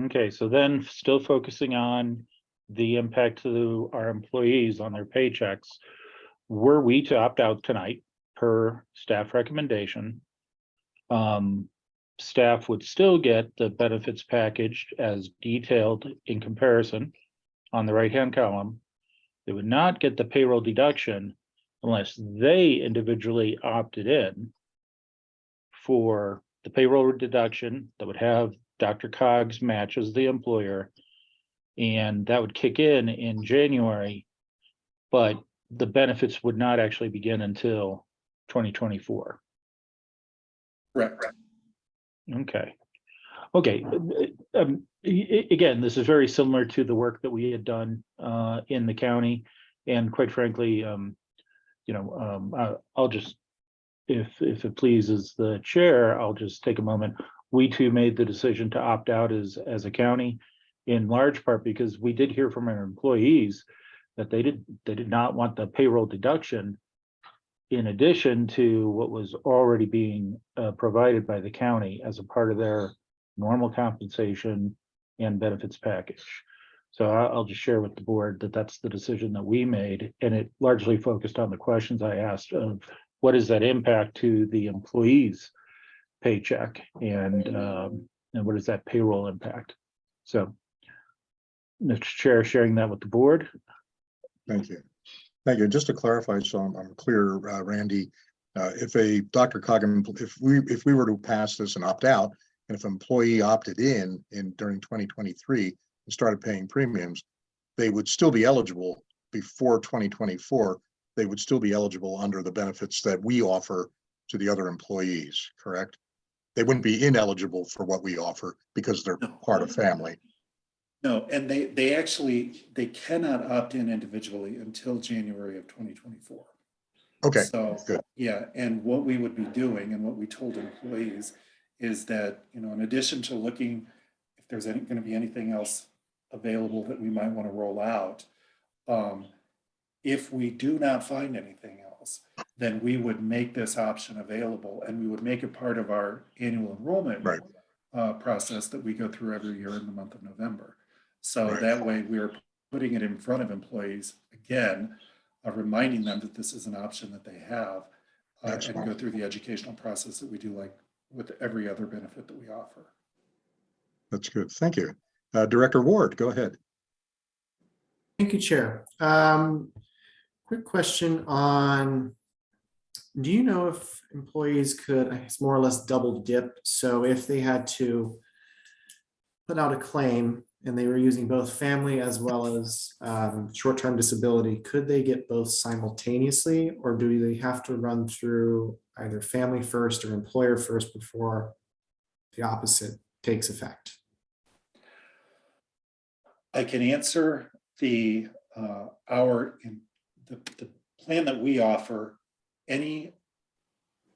Okay, so then still focusing on the impact to our employees on their paychecks. Were we to opt out tonight per staff recommendation? Um, staff would still get the benefits package as detailed in comparison on the right-hand column. They would not get the payroll deduction unless they individually opted in for the payroll deduction that would have DRCOGs matches the employer. And that would kick in in January. But the benefits would not actually begin until twenty twenty-four. Correct. Okay. Okay, um, again, this is very similar to the work that we had done uh in the county. And quite frankly, um, you know, um, I- I'll just, if if it pleases the chair, I'll just take a moment. We too made the decision to opt out as as a county in large part because we did hear from our employees that they did, they did not want the payroll deduction in addition to what was already being uh, provided by the county as a part of their normal compensation and benefits package. So I'll just share with the board that that's the decision that we made, and it largely focused on the questions I asked of what is that impact to the employees' paycheck and um, and what is that payroll impact? So Mr. Chair, sharing that with the board. Thank you. Thank you. Just to clarify, so I'm, I'm clear, uh, Randy, uh, if a Dr. Coggan, if we, if we were to pass this and opt out, and if an employee opted in, in during twenty twenty-three and started paying premiums, they would still be eligible before twenty twenty-four. They would still be eligible under the benefits that we offer to the other employees, correct? They wouldn't be ineligible for what we offer because they're No. part of FAMLI. No, and they, they actually, they cannot opt in individually until January of 2024. Okay, So, good. yeah, and what we would be doing and what we told employees is that, you know, in addition to looking if there's any, going to be anything else available that we might want to roll out, um, if we do not find anything else, then we would make this option available and we would make it part of our annual enrollment Right. uh, process that we go through every year in the month of November. So Right. that way we're putting it in front of employees again, uh, reminding them that this is an option that they have. uh, and Excellent. go through the educational process that we do like with every other benefit that we offer. That's good. Thank you. Uh, Director Ward, go ahead. Thank you, Chair. Um, quick question on, do you know if employees could, it's more or less double dip? So if they had to put out a claim and they were using both FAMLI as well as um, short-term disability, could they get both simultaneously? Or do they have to run through either FAMLI first or employer first before the opposite takes effect? I can answer the, uh, our, the, the plan that we offer, any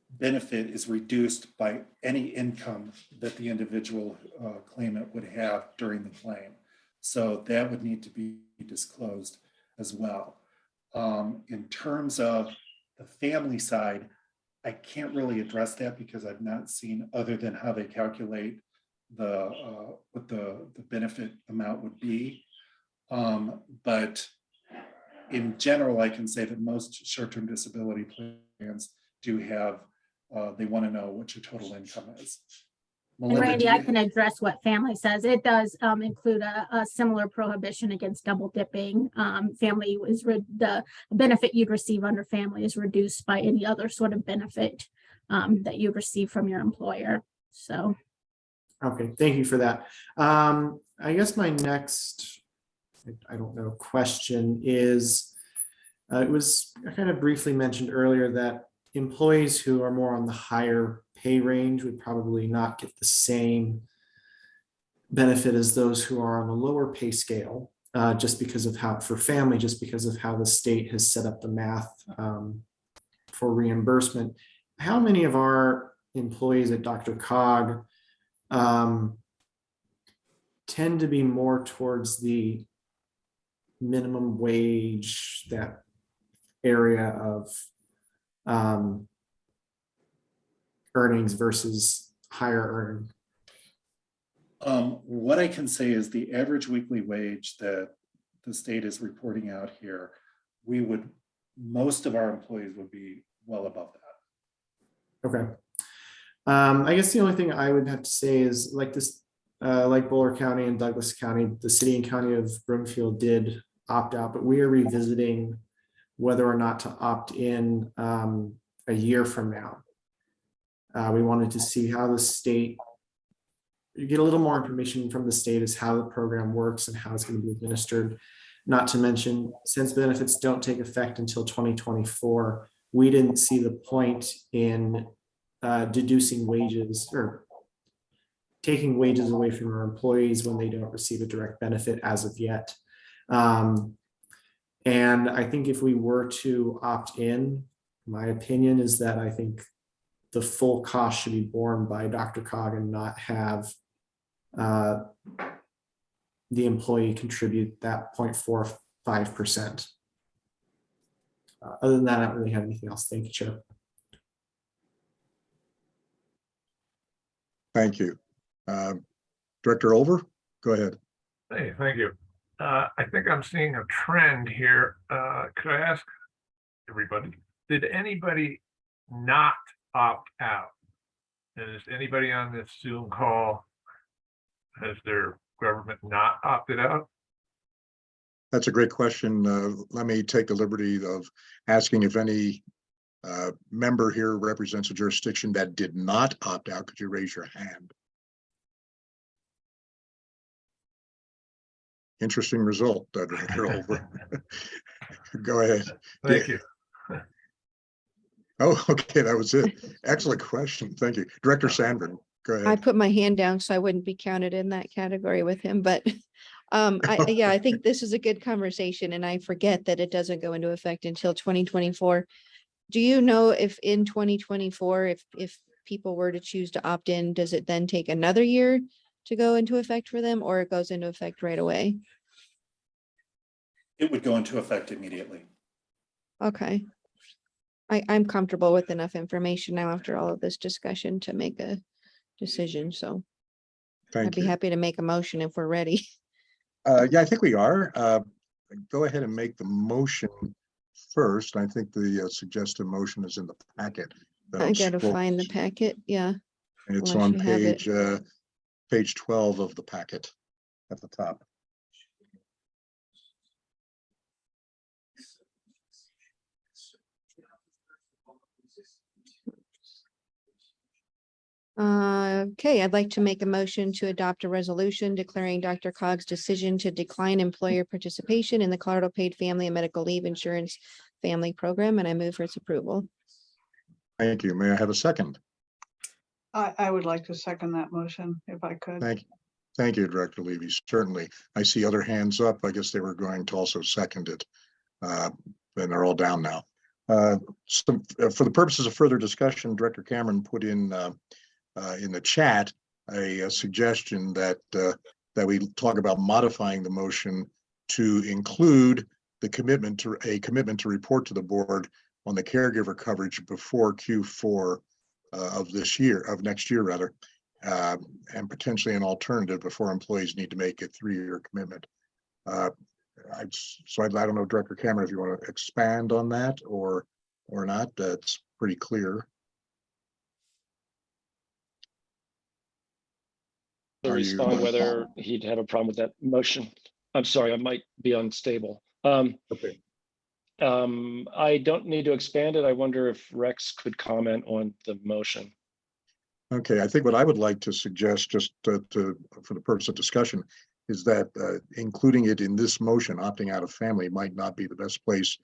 benefit is reduced by any income that the individual uh, claimant would have during the claim. So that would need to be disclosed as well. Um, in terms of the FAMLI side, I can't really address that because I've not seen other than how they calculate the, uh, what the, the benefit amount would be. Um, but in general, I can say that most short-term disability plans do have, uh, they want to know what your total income is. And Randy, I can address what FAMLI says. It does um include a a similar prohibition against double dipping. Um, FAMLI is the benefit you'd receive under FAMLI is reduced by any other sort of benefit um that you receive from your employer. So. Okay, thank you for that. Um, I guess my next, I- don't know, question is, uh, it was I kind of briefly mentioned earlier that employees who are more on the higher pay range would probably not get the same benefit as those who are on a lower pay scale, uh, just because of how, for FAMLI, just because of how the state has set up the math um, for reimbursement. How many of our employees at DRCOG um, tend to be more towards the minimum wage, that area of um, earnings versus higher earning? Um, what I can say is the average weekly wage that the state is reporting out here, we would, most of our employees would be well above that. Okay. Um, I guess the only thing I would have to say is like this, uh, like Boulder County and Douglas County, the city and county of Broomfield did opt out, but we are revisiting whether or not to opt in, um, a year from now. Uh, we wanted to see how the state, you get a little more information from the state as how the program works and how it's going to be administered. Not to mention, since benefits don't take effect until twenty twenty-four, we didn't see the point in uh, deducing wages or taking wages away from our employees when they don't receive a direct benefit as of yet. Um, and I think if we were to opt in, my opinion is that I think the full cost should be borne by DRCOG and not have uh, the employee contribute that 0.45 percent. Uh, Other than that, I don't really have anything else. Thank you, Chair. Thank you. Uh, Director Olver, go ahead. Hey, thank you. Uh, I think I'm seeing a trend here. Uh, could I ask everybody, did anybody not opt out? And is anybody on this Zoom call, has their government not opted out? That's a great question. Uh, Let me take the liberty of asking if any uh, member here represents a jurisdiction that did not opt out. Could you raise your hand? Interesting result, Director Olver. Go ahead. Thank you. Oh, okay, that was it. Excellent question. Thank you. Director Sandrin, go ahead. I put my hand down so I wouldn't be counted in that category with him, but um, I, yeah, I think this is a good conversation and I forget that it doesn't go into effect until twenty twenty-four. Do you know if in twenty twenty-four, if, if people were to choose to opt in, does it then take another year to go into effect for them or it goes into effect right away? It would go into effect immediately. Okay. I, I'm comfortable with enough information now after all of this discussion to make a decision, so I'd Thank be you. happy to make a motion if we're ready. Uh, yeah, I think we are. Uh, go ahead and make the motion first. I think the uh, suggested motion is in the packet. that I I'm gotta scroll- find the packet, yeah. It's unless on you have it. page, uh, page twelve of the packet at the top. Uh, okay, I'd like to make a motion to adopt a resolution declaring DRCOG's decision to decline employer participation in the Colorado Paid Family and Medical Leave Insurance FAMLI Program, and I move for its approval. Thank you. May I have a second? I, I would like to second that motion if I could. Thank you. Thank you, Director Levy. Certainly. I see other hands up. I guess they were going to also second it. Uh, And they're all down now. Uh, uh, for the purposes of further discussion, Director Cameron put in uh, uh, in the chat a a suggestion that that we talk about modifying the motion to include the commitment to a commitment to report to the board on the caregiver coverage before Q4 uh, of this year, of next year rather, uh, and potentially an alternative before employees need to make a three-year commitment. Uh, I, so I, I don't know, Director Cameron, if you want to expand on that or, or not, that's pretty clear. To respond whether he'd have a problem with that motion. I'm sorry, I might be unstable. Um, Okay. Um, I don't need to expand it. I wonder if Rex could comment on the motion. Okay, I think what I would like to suggest, just to, to, for the purpose of discussion, is that uh, including it in this motion, opting out of FAMLI might not be the best place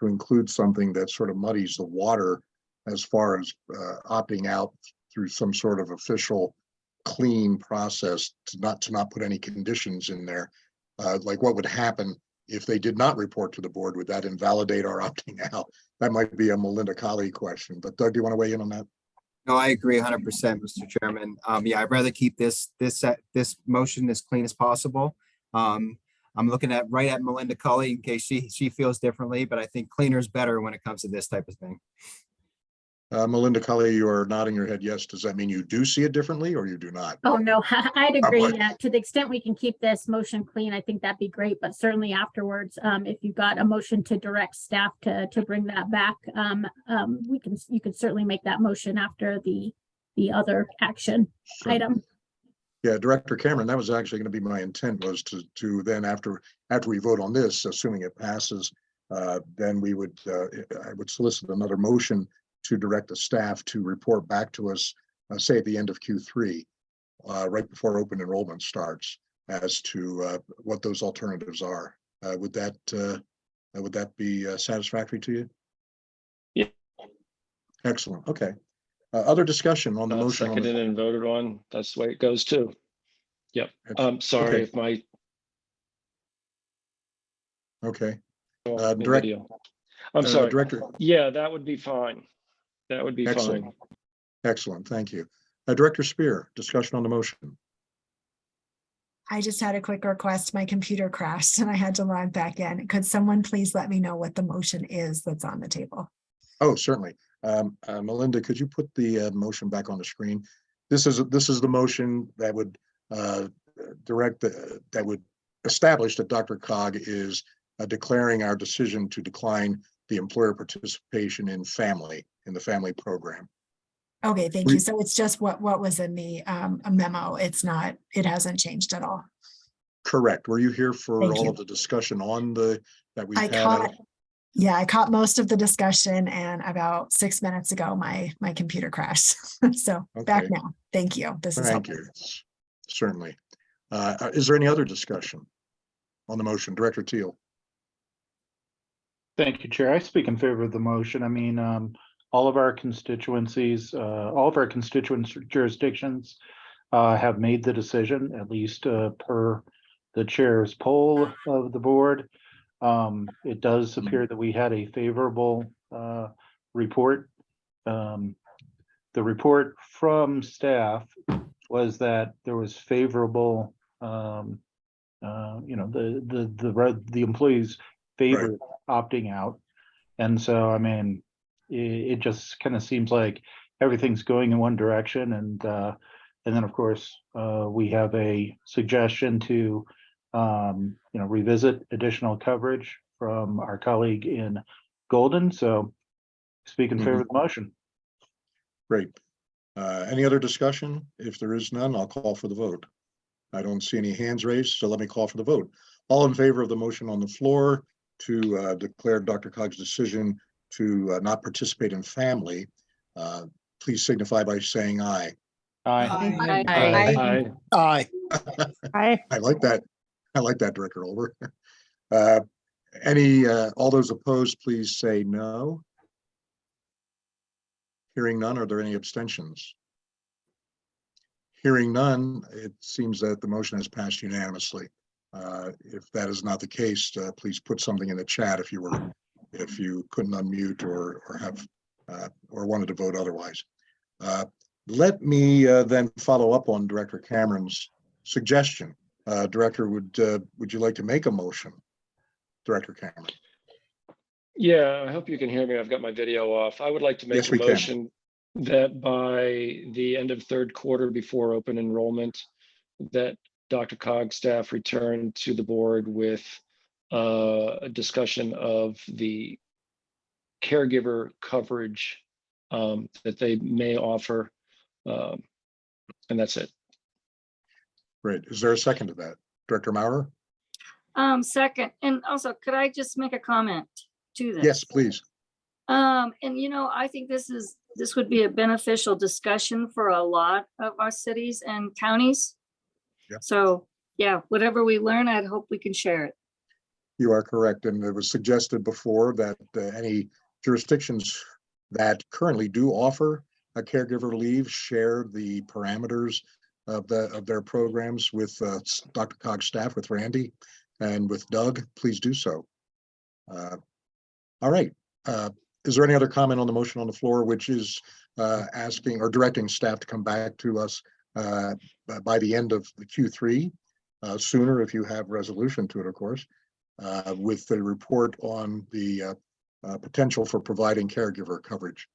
to include something that sort of muddies the water as far as uh, opting out through some sort of official clean process to not, to not put any conditions in there. Uh, Like what would happen if they did not report to the board? Would that invalidate our opting out? That might be a Melinda Colley question, but Doug, do you want to weigh in on that? No, I agree hundred percent, Mr. Chairman. Um, yeah, I'd rather keep this, this, uh, this motion as clean as possible. Um, I'm looking at, right at Melinda Cully in case she, she feels differently, but I think cleaner is better when it comes to this type of thing. Uh, Melinda Cully, you are nodding your head yes. Does that mean you do see it differently or you do not? Oh, no, I'd agree. Yeah, to the extent we can keep this motion clean, I think that'd be great, but certainly afterwards, um, if you got a motion to direct staff to, to bring that back, um, um, we can, you can certainly make that motion after the, the other action Sure. item. Yeah, Director Cameron, that was actually going to be my intent was to, to then after, after we vote on this, assuming it passes, uh, then we would, uh, I would solicit another motion to direct the staff to report back to us, uh, say at the end of Q three, uh, right before open enrollment starts as to, uh, what those alternatives are. Uh, would that, uh, would that be uh, satisfactory to you? Yeah. Excellent. Okay. Uh, other discussion on the motion. on the- Seconded and voted on. That's the way it goes too. Yep. I'm sorry Okay. if my Okay. Uh, direct- I'm sorry. Director, Yeah, that would be fine. That would be Excellent. fine. excellent. Thank you. Uh, Director Speer, discussion on the motion. I just had a quick request. My computer crashed and I had to log back in. Could someone please let me know what the motion is that's on the table? Oh, certainly. Um, uh, Melinda, could you put the uh, motion back on the screen? This is, this is the motion that would uh, direct, the that would establish that DRCOG is uh, declaring our decision to decline the employer participation in FAMLI, in the FAMLI program. Okay, thank We- you. So it's just what, what was in the um, memo. It's not, it hasn't changed at all. Correct. Were you here for Thank all you. of the discussion on the, that we've I had? caught, yeah, I caught most of the discussion and about six minutes ago, my, my computer crashed. So back now. Thank you. This is Thank helpful. you. Certainly. Uh, uh, Is there any other discussion on the motion? Director Teal? Thank you, Chair. I speak in favor of the motion. I mean, um, all of our constituencies, uh, all of our constituent jurisdictions uh, have made the decision, at least, uh, per the chair's poll of the board. Um, it does appear that we had a favorable, uh, report. Um, the report from staff was that there was favorable, um, uh, you know, the, the, the, the employees favored opting out. And so, I mean, it, it just kind of seems like everything's going in one direction and, uh, and then of course, uh, we have a suggestion to, um, you know, revisit additional coverage from our colleague in Golden. So speak in favor of the motion. Great. Uh, Any other discussion? If there is none, I'll call for the vote. I don't see any hands raised, so let me call for the vote. All in favor of the motion on the floor to uh, declare DRCOG's decision to uh, not participate in FAMLI, uh, please signify by saying aye. Aye. Aye. Aye. Aye. I like that. I like that, Director Olber. Uh, Any, uh, all those opposed, please say no. Hearing none, are there any abstentions? Hearing none, it seems that the motion has passed unanimously. Uh, If that is not the case, uh, please put something in the chat if you were, if you couldn't unmute or, or have, uh, or wanted to vote otherwise. Uh, Let me uh, then follow up on Director Cameron's suggestion. Uh, Director, would, uh, would you like to make a motion? Director Cameron? Yeah, I hope you can hear me. I've got my video off. I would like to make Yes, a we can. motion that by the end of third quarter before open enrollment, that DRCOG staff return to the board with uh, a discussion of the caregiver coverage um, that they may offer. Um, And that's it. Great. Is there a second to that? Director Maurer? Um, second, and also, could I just make a comment to this? Yes, please. Um, and you know, I think this is, this would be a beneficial discussion for a lot of our cities and counties. Yep. So, yeah, whatever we learn, I'd hope we can share it. You are correct. And it was suggested before that uh, any jurisdictions that currently do offer a caregiver leave share the parameters of the, of their programs with uh, DRCOG's staff, with Randy and with Doug. Please do so. Uh, All right. Uh, Is there any other comment on the motion on the floor, which is uh, asking or directing staff to come back to us uh, by the end of the Q3? uh, Sooner if you have resolution to it, of course uh, with the report on the uh, uh, potential for providing caregiver coverage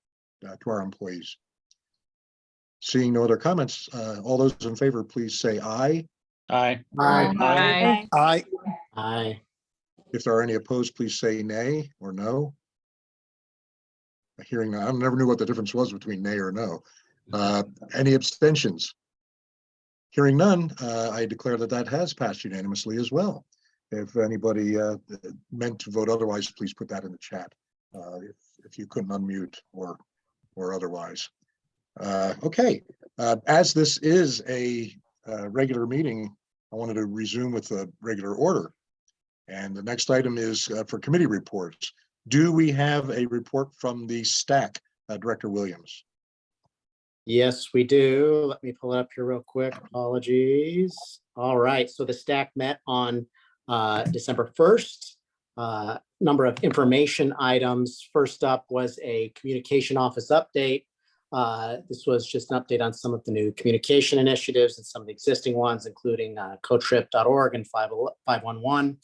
uh, to our employees. Seeing no other comments, uh, all those in favor, please say aye. Aye. Aye. Aye. Aye. If there are any opposed, please say nay or no. Hearing, I never knew what the difference was between nay or no. Uh, Any abstentions? Hearing none, uh, I declare that that has passed unanimously as well. If anybody uh, meant to vote otherwise, please put that in the chat. uh, If if you couldn't unmute or, or otherwise. Uh, Okay, uh, as this is a uh, regular meeting, I wanted to resume with the regular order. And the next item is for committee reports. Do we have a report from the stack, Director Williams? Yes, we do. Let me pull it up here real quick. Apologies. All right, so the stack met on uh, December 1st. Uh, Number of information items. First up was a communication office update. Uh, This was just an update on some of the new communication initiatives and some of the existing ones, including uh, cotrip.org and 511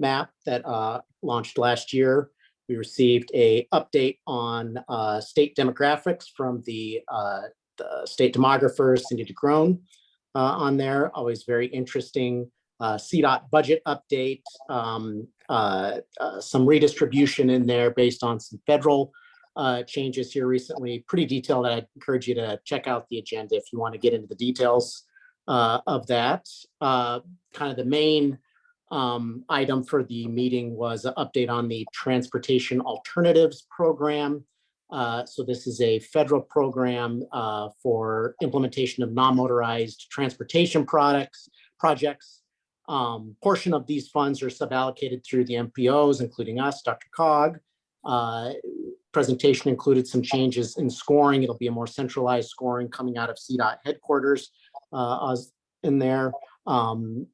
map that uh, launched last year. We received a update on uh, state demographics from the uh, the state demographer Cindy DeGroen uh, on there. Always very interesting. Uh, CDOT budget update, um, uh, some redistribution in there based on some federal changes here recently. Pretty detailed. I'd encourage you to check out the agenda if you want to get into the details of that. Kind of the main um, item for the meeting was an update on the Transportation Alternatives Program. Uh, So this is a federal program uh, for implementation of non-motorized transportation products, projects. Um, Portion of these funds are suballocated through the MPOs, including us, DRCOG. Uh, Presentation included some changes in scoring. It'll be a more centralized scoring coming out of CDOT headquarters uh, in there. Um,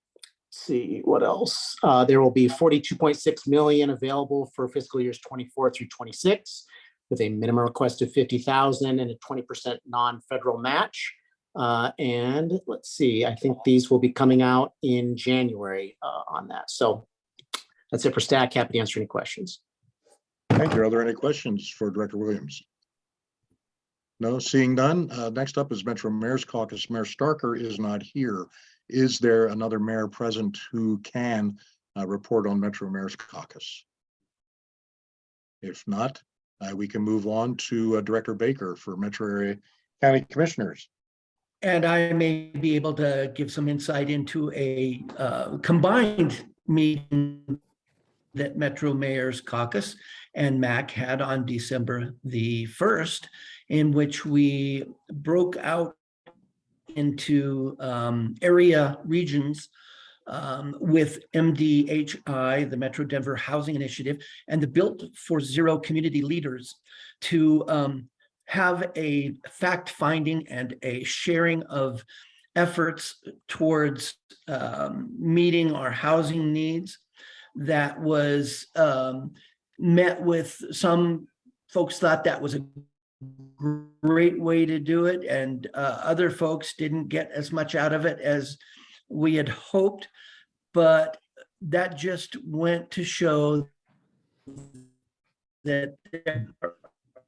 See what else? Uh, There will be 42.6 million available for fiscal years 24 through 26 with a minimum request of fifty thousand and a twenty percent non-federal match. Uh, and let's see, I think these will be coming out in January uh, on that. So that's it for stack. Happy to answer any questions. Thank you. Are there any questions for Director Williams? No, seeing none. Uh, Next up is Metro Mayor's Caucus. Mayor Starker is not here. Is there another mayor present who can uh, report on Metro Mayor's Caucus? If not, uh, we can move on to uh, Director Baker for Metro Area County Commissioners. And I may be able to give some insight into a uh, combined meeting that Metro Mayor's Caucus and MAC had on December the 1st, in which we broke out into um, area regions um, with MDHI, the Metro Denver Housing Initiative, and the Built for Zero community leaders to um, have a fact finding and a sharing of efforts towards um, meeting our housing needs that was um, met with some folks thought that was a great way to do it and uh, other folks didn't get as much out of it as we had hoped but that just went to show that there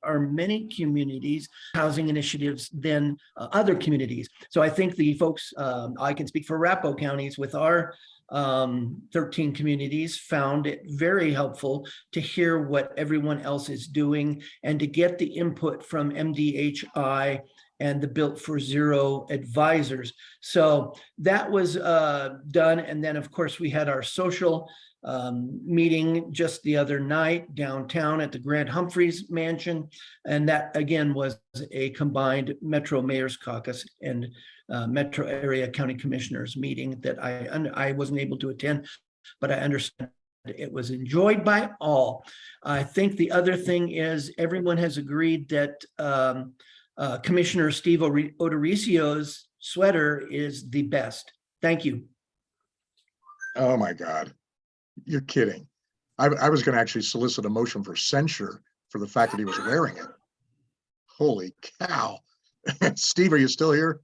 are many communities, housing initiatives than uh, other communities. So I think the folks, um, I can speak for Arapahoe counties with our um, 13 communities found it very helpful to hear what everyone else is doing and to get the input from MDHI and the Built for Zero advisors. So that was uh, done. And then, of course, we had our social um, meeting just the other night downtown at the Grant Humphreys Mansion. And that again was a combined Metro Mayor's Caucus and uh, Metro Area County Commissioners meeting that I, I wasn't able to attend, but I understand it was enjoyed by all. I think the other thing is everyone has agreed that um, uh, Commissioner Steve Ore- O'Dorisio's sweater is the best. Thank you. Oh, my God. You're kidding. I, I was going to actually solicit a motion for censure for the fact that he was wearing it. Holy cow. Steve, are you still here?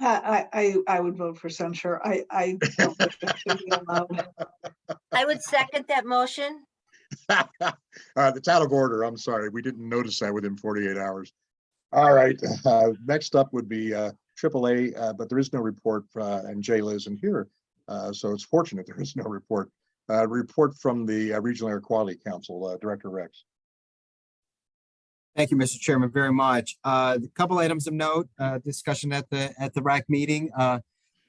I, I, I I would vote for censure. I, I don't think that should be allowed. I would second that motion. Uh, It's out of order. I'm sorry. We didn't notice that within 48 hours. All right, uh, next up would be uh, AAA, uh, but there is no report uh, and Jayla isn't here. uh, So it's fortunate there is no report. Uh, Report from the Regional Air Quality Council, Director Rex. Thank you, Mr. Chairman, very much. A couple items of note, discussion at the, at the RAC meeting.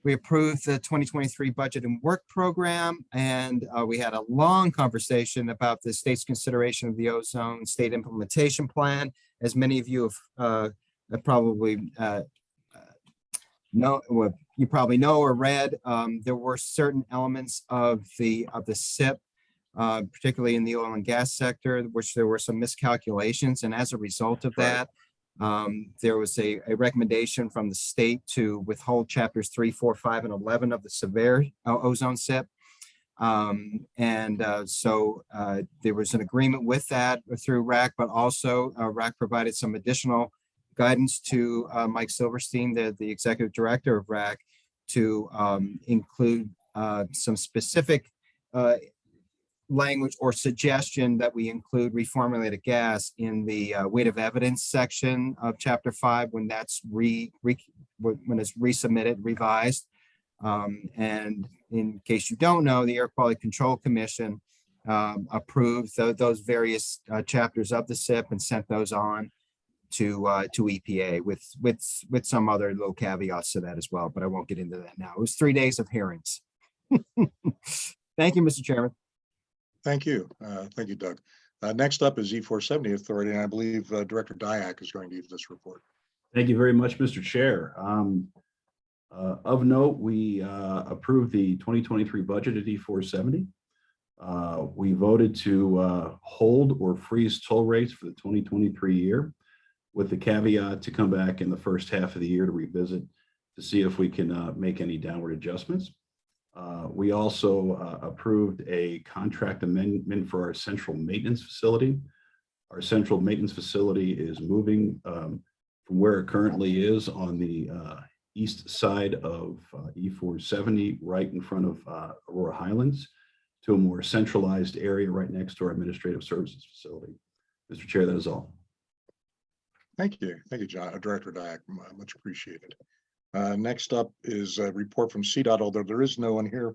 We approved the twenty twenty-three budget and work program, and, we had a long conversation about the state's consideration of the ozone state implementation plan. As many of you have, uh, probably, uh, uh, know, well, you probably know or read, um, there were certain elements of the, of the SIP uh, particularly in the oil and gas sector, which there were some miscalculations. And as a result of that, um, there was a, a recommendation from the state to withhold chapters three, four, five, and 11 of the severe ozone SIP. Um, and uh, so uh, there was an agreement with that through RAQC, but also uh, RAQC provided some additional guidance to uh, Mike Silverstein, the, the executive director of RAQC, to um, include uh, some specific uh, language or suggestion that we include reformulated gas in the weight of evidence section of chapter five when that's re, re when it's resubmitted, revised. Um, and in case you don't know, the Air Quality Control Commission um, approved tho- those various uh, chapters of the SIP and sent those on to uh, to EPA with with with some other little caveats to that as well, but I won't get into that now. It was three days of hearings. Thank you, Mr. Chairman. Thank you. Uh, Thank you, Doug. Uh, Next up is E four seventy Authority, and I believe uh, Director Diak is going to give this report. Thank you very much, Mr. Chair. Um, uh, Of note, we uh, approved the 2023 budget at E470. Uh, We voted to uh, hold or freeze toll rates for the 2023 year with the caveat to come back in the first half of the year to revisit to see if we can uh, make any downward adjustments. Uh, We also approved a contract amendment for our central maintenance facility. Our central maintenance facility is moving um, from where it currently is on the east side of uh, E470, right in front of uh, Aurora Highlands, to a more centralized area right next to our administrative services facility. Mr. Chair, that is all. Thank you. Thank you, John, uh, Director Diak. Uh, Much appreciated. Uh, Next up is a report from CDOT, although there is no one here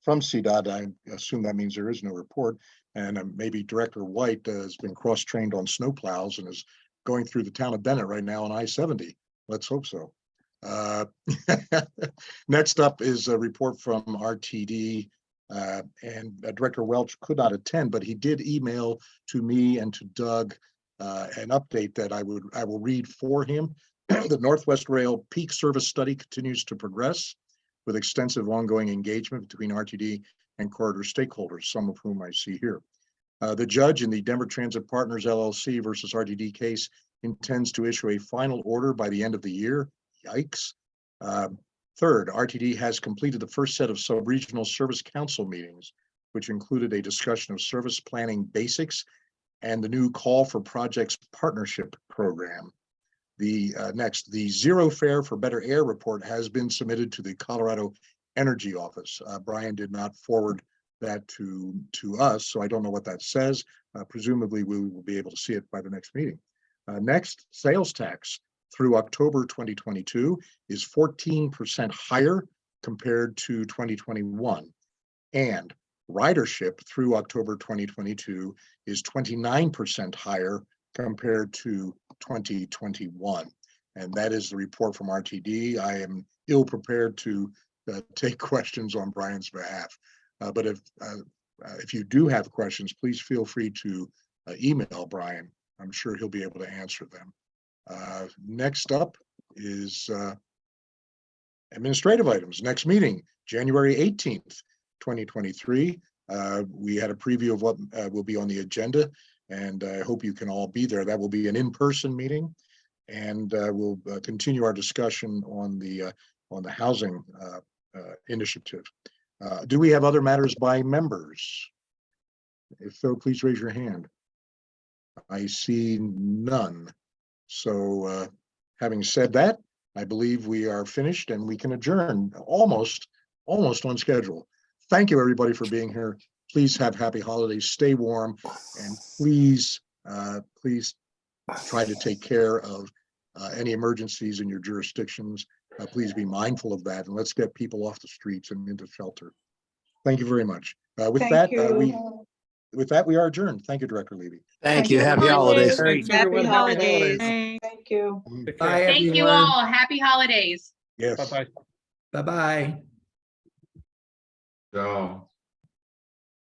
from CDOT. I assume that means there is no report. And uh, maybe Director White uh, has been cross-trained on snowplows and is going through the town of Bennett right now on I-70. Let's hope so. Uh, Next up is a report from RTD. uh, And uh, Director Welch could not attend, but he did email to me and to Doug uh, an update that I would, I will read for him. The Northwest Rail Peak Service Study continues to progress with extensive ongoing engagement between RTD and corridor stakeholders, some of whom I see here. Uh, the judge in the Denver Transit Partners LLC versus RTD case intends to issue a final order by the end of the year. Yikes. Um, Third, RTD has completed the first set of sub-regional service council meetings, which included a discussion of service planning basics and the new call for projects partnership program. The uh, next, the zero fare for better air report has been submitted to the Colorado Energy Office. Uh, Brian did not forward that to, to us, so I don't know what that says. Uh, presumably, we will be able to see it by the next meeting. Uh, next, sales tax through October 2022 is 14% higher compared to 2021. And ridership through October 2022 is 29% higher compared to 2021. And that is the report from RTD. I am ill prepared to uh, take questions on Brian's behalf. Uh, But if, uh, uh, if you do have questions, please feel free to uh, email Brian. I'm sure he'll be able to answer them. Uh, Next up is uh, administrative items. Next meeting, January 18th, 2023. Uh, We had a preview of what uh, will be on the agenda, and I hope you can all be there. That will be an in-person meeting. And uh, we'll continue our discussion on the, on the housing initiative. Do we have other matters by members? If so, please raise your hand. I see none. So uh, having said that, I believe we are finished and we can adjourn almost, almost on schedule. Thank you, everybody, for being here. please have happy holidays, stay warm, and please, uh, please try to take care of uh, any emergencies in your jurisdictions. Uh, Please be mindful of that, and let's get people off the streets and into shelter. Thank you very much. Uh, With Thank that, uh, we. With that, we are adjourned. Thank you, Director Levy. Thank you. Happy holidays. Thanks, Happy everyone. holidays. Thank you. Bye, Thank you all. Happy holidays. Yes. Bye-bye. Bye-bye. So.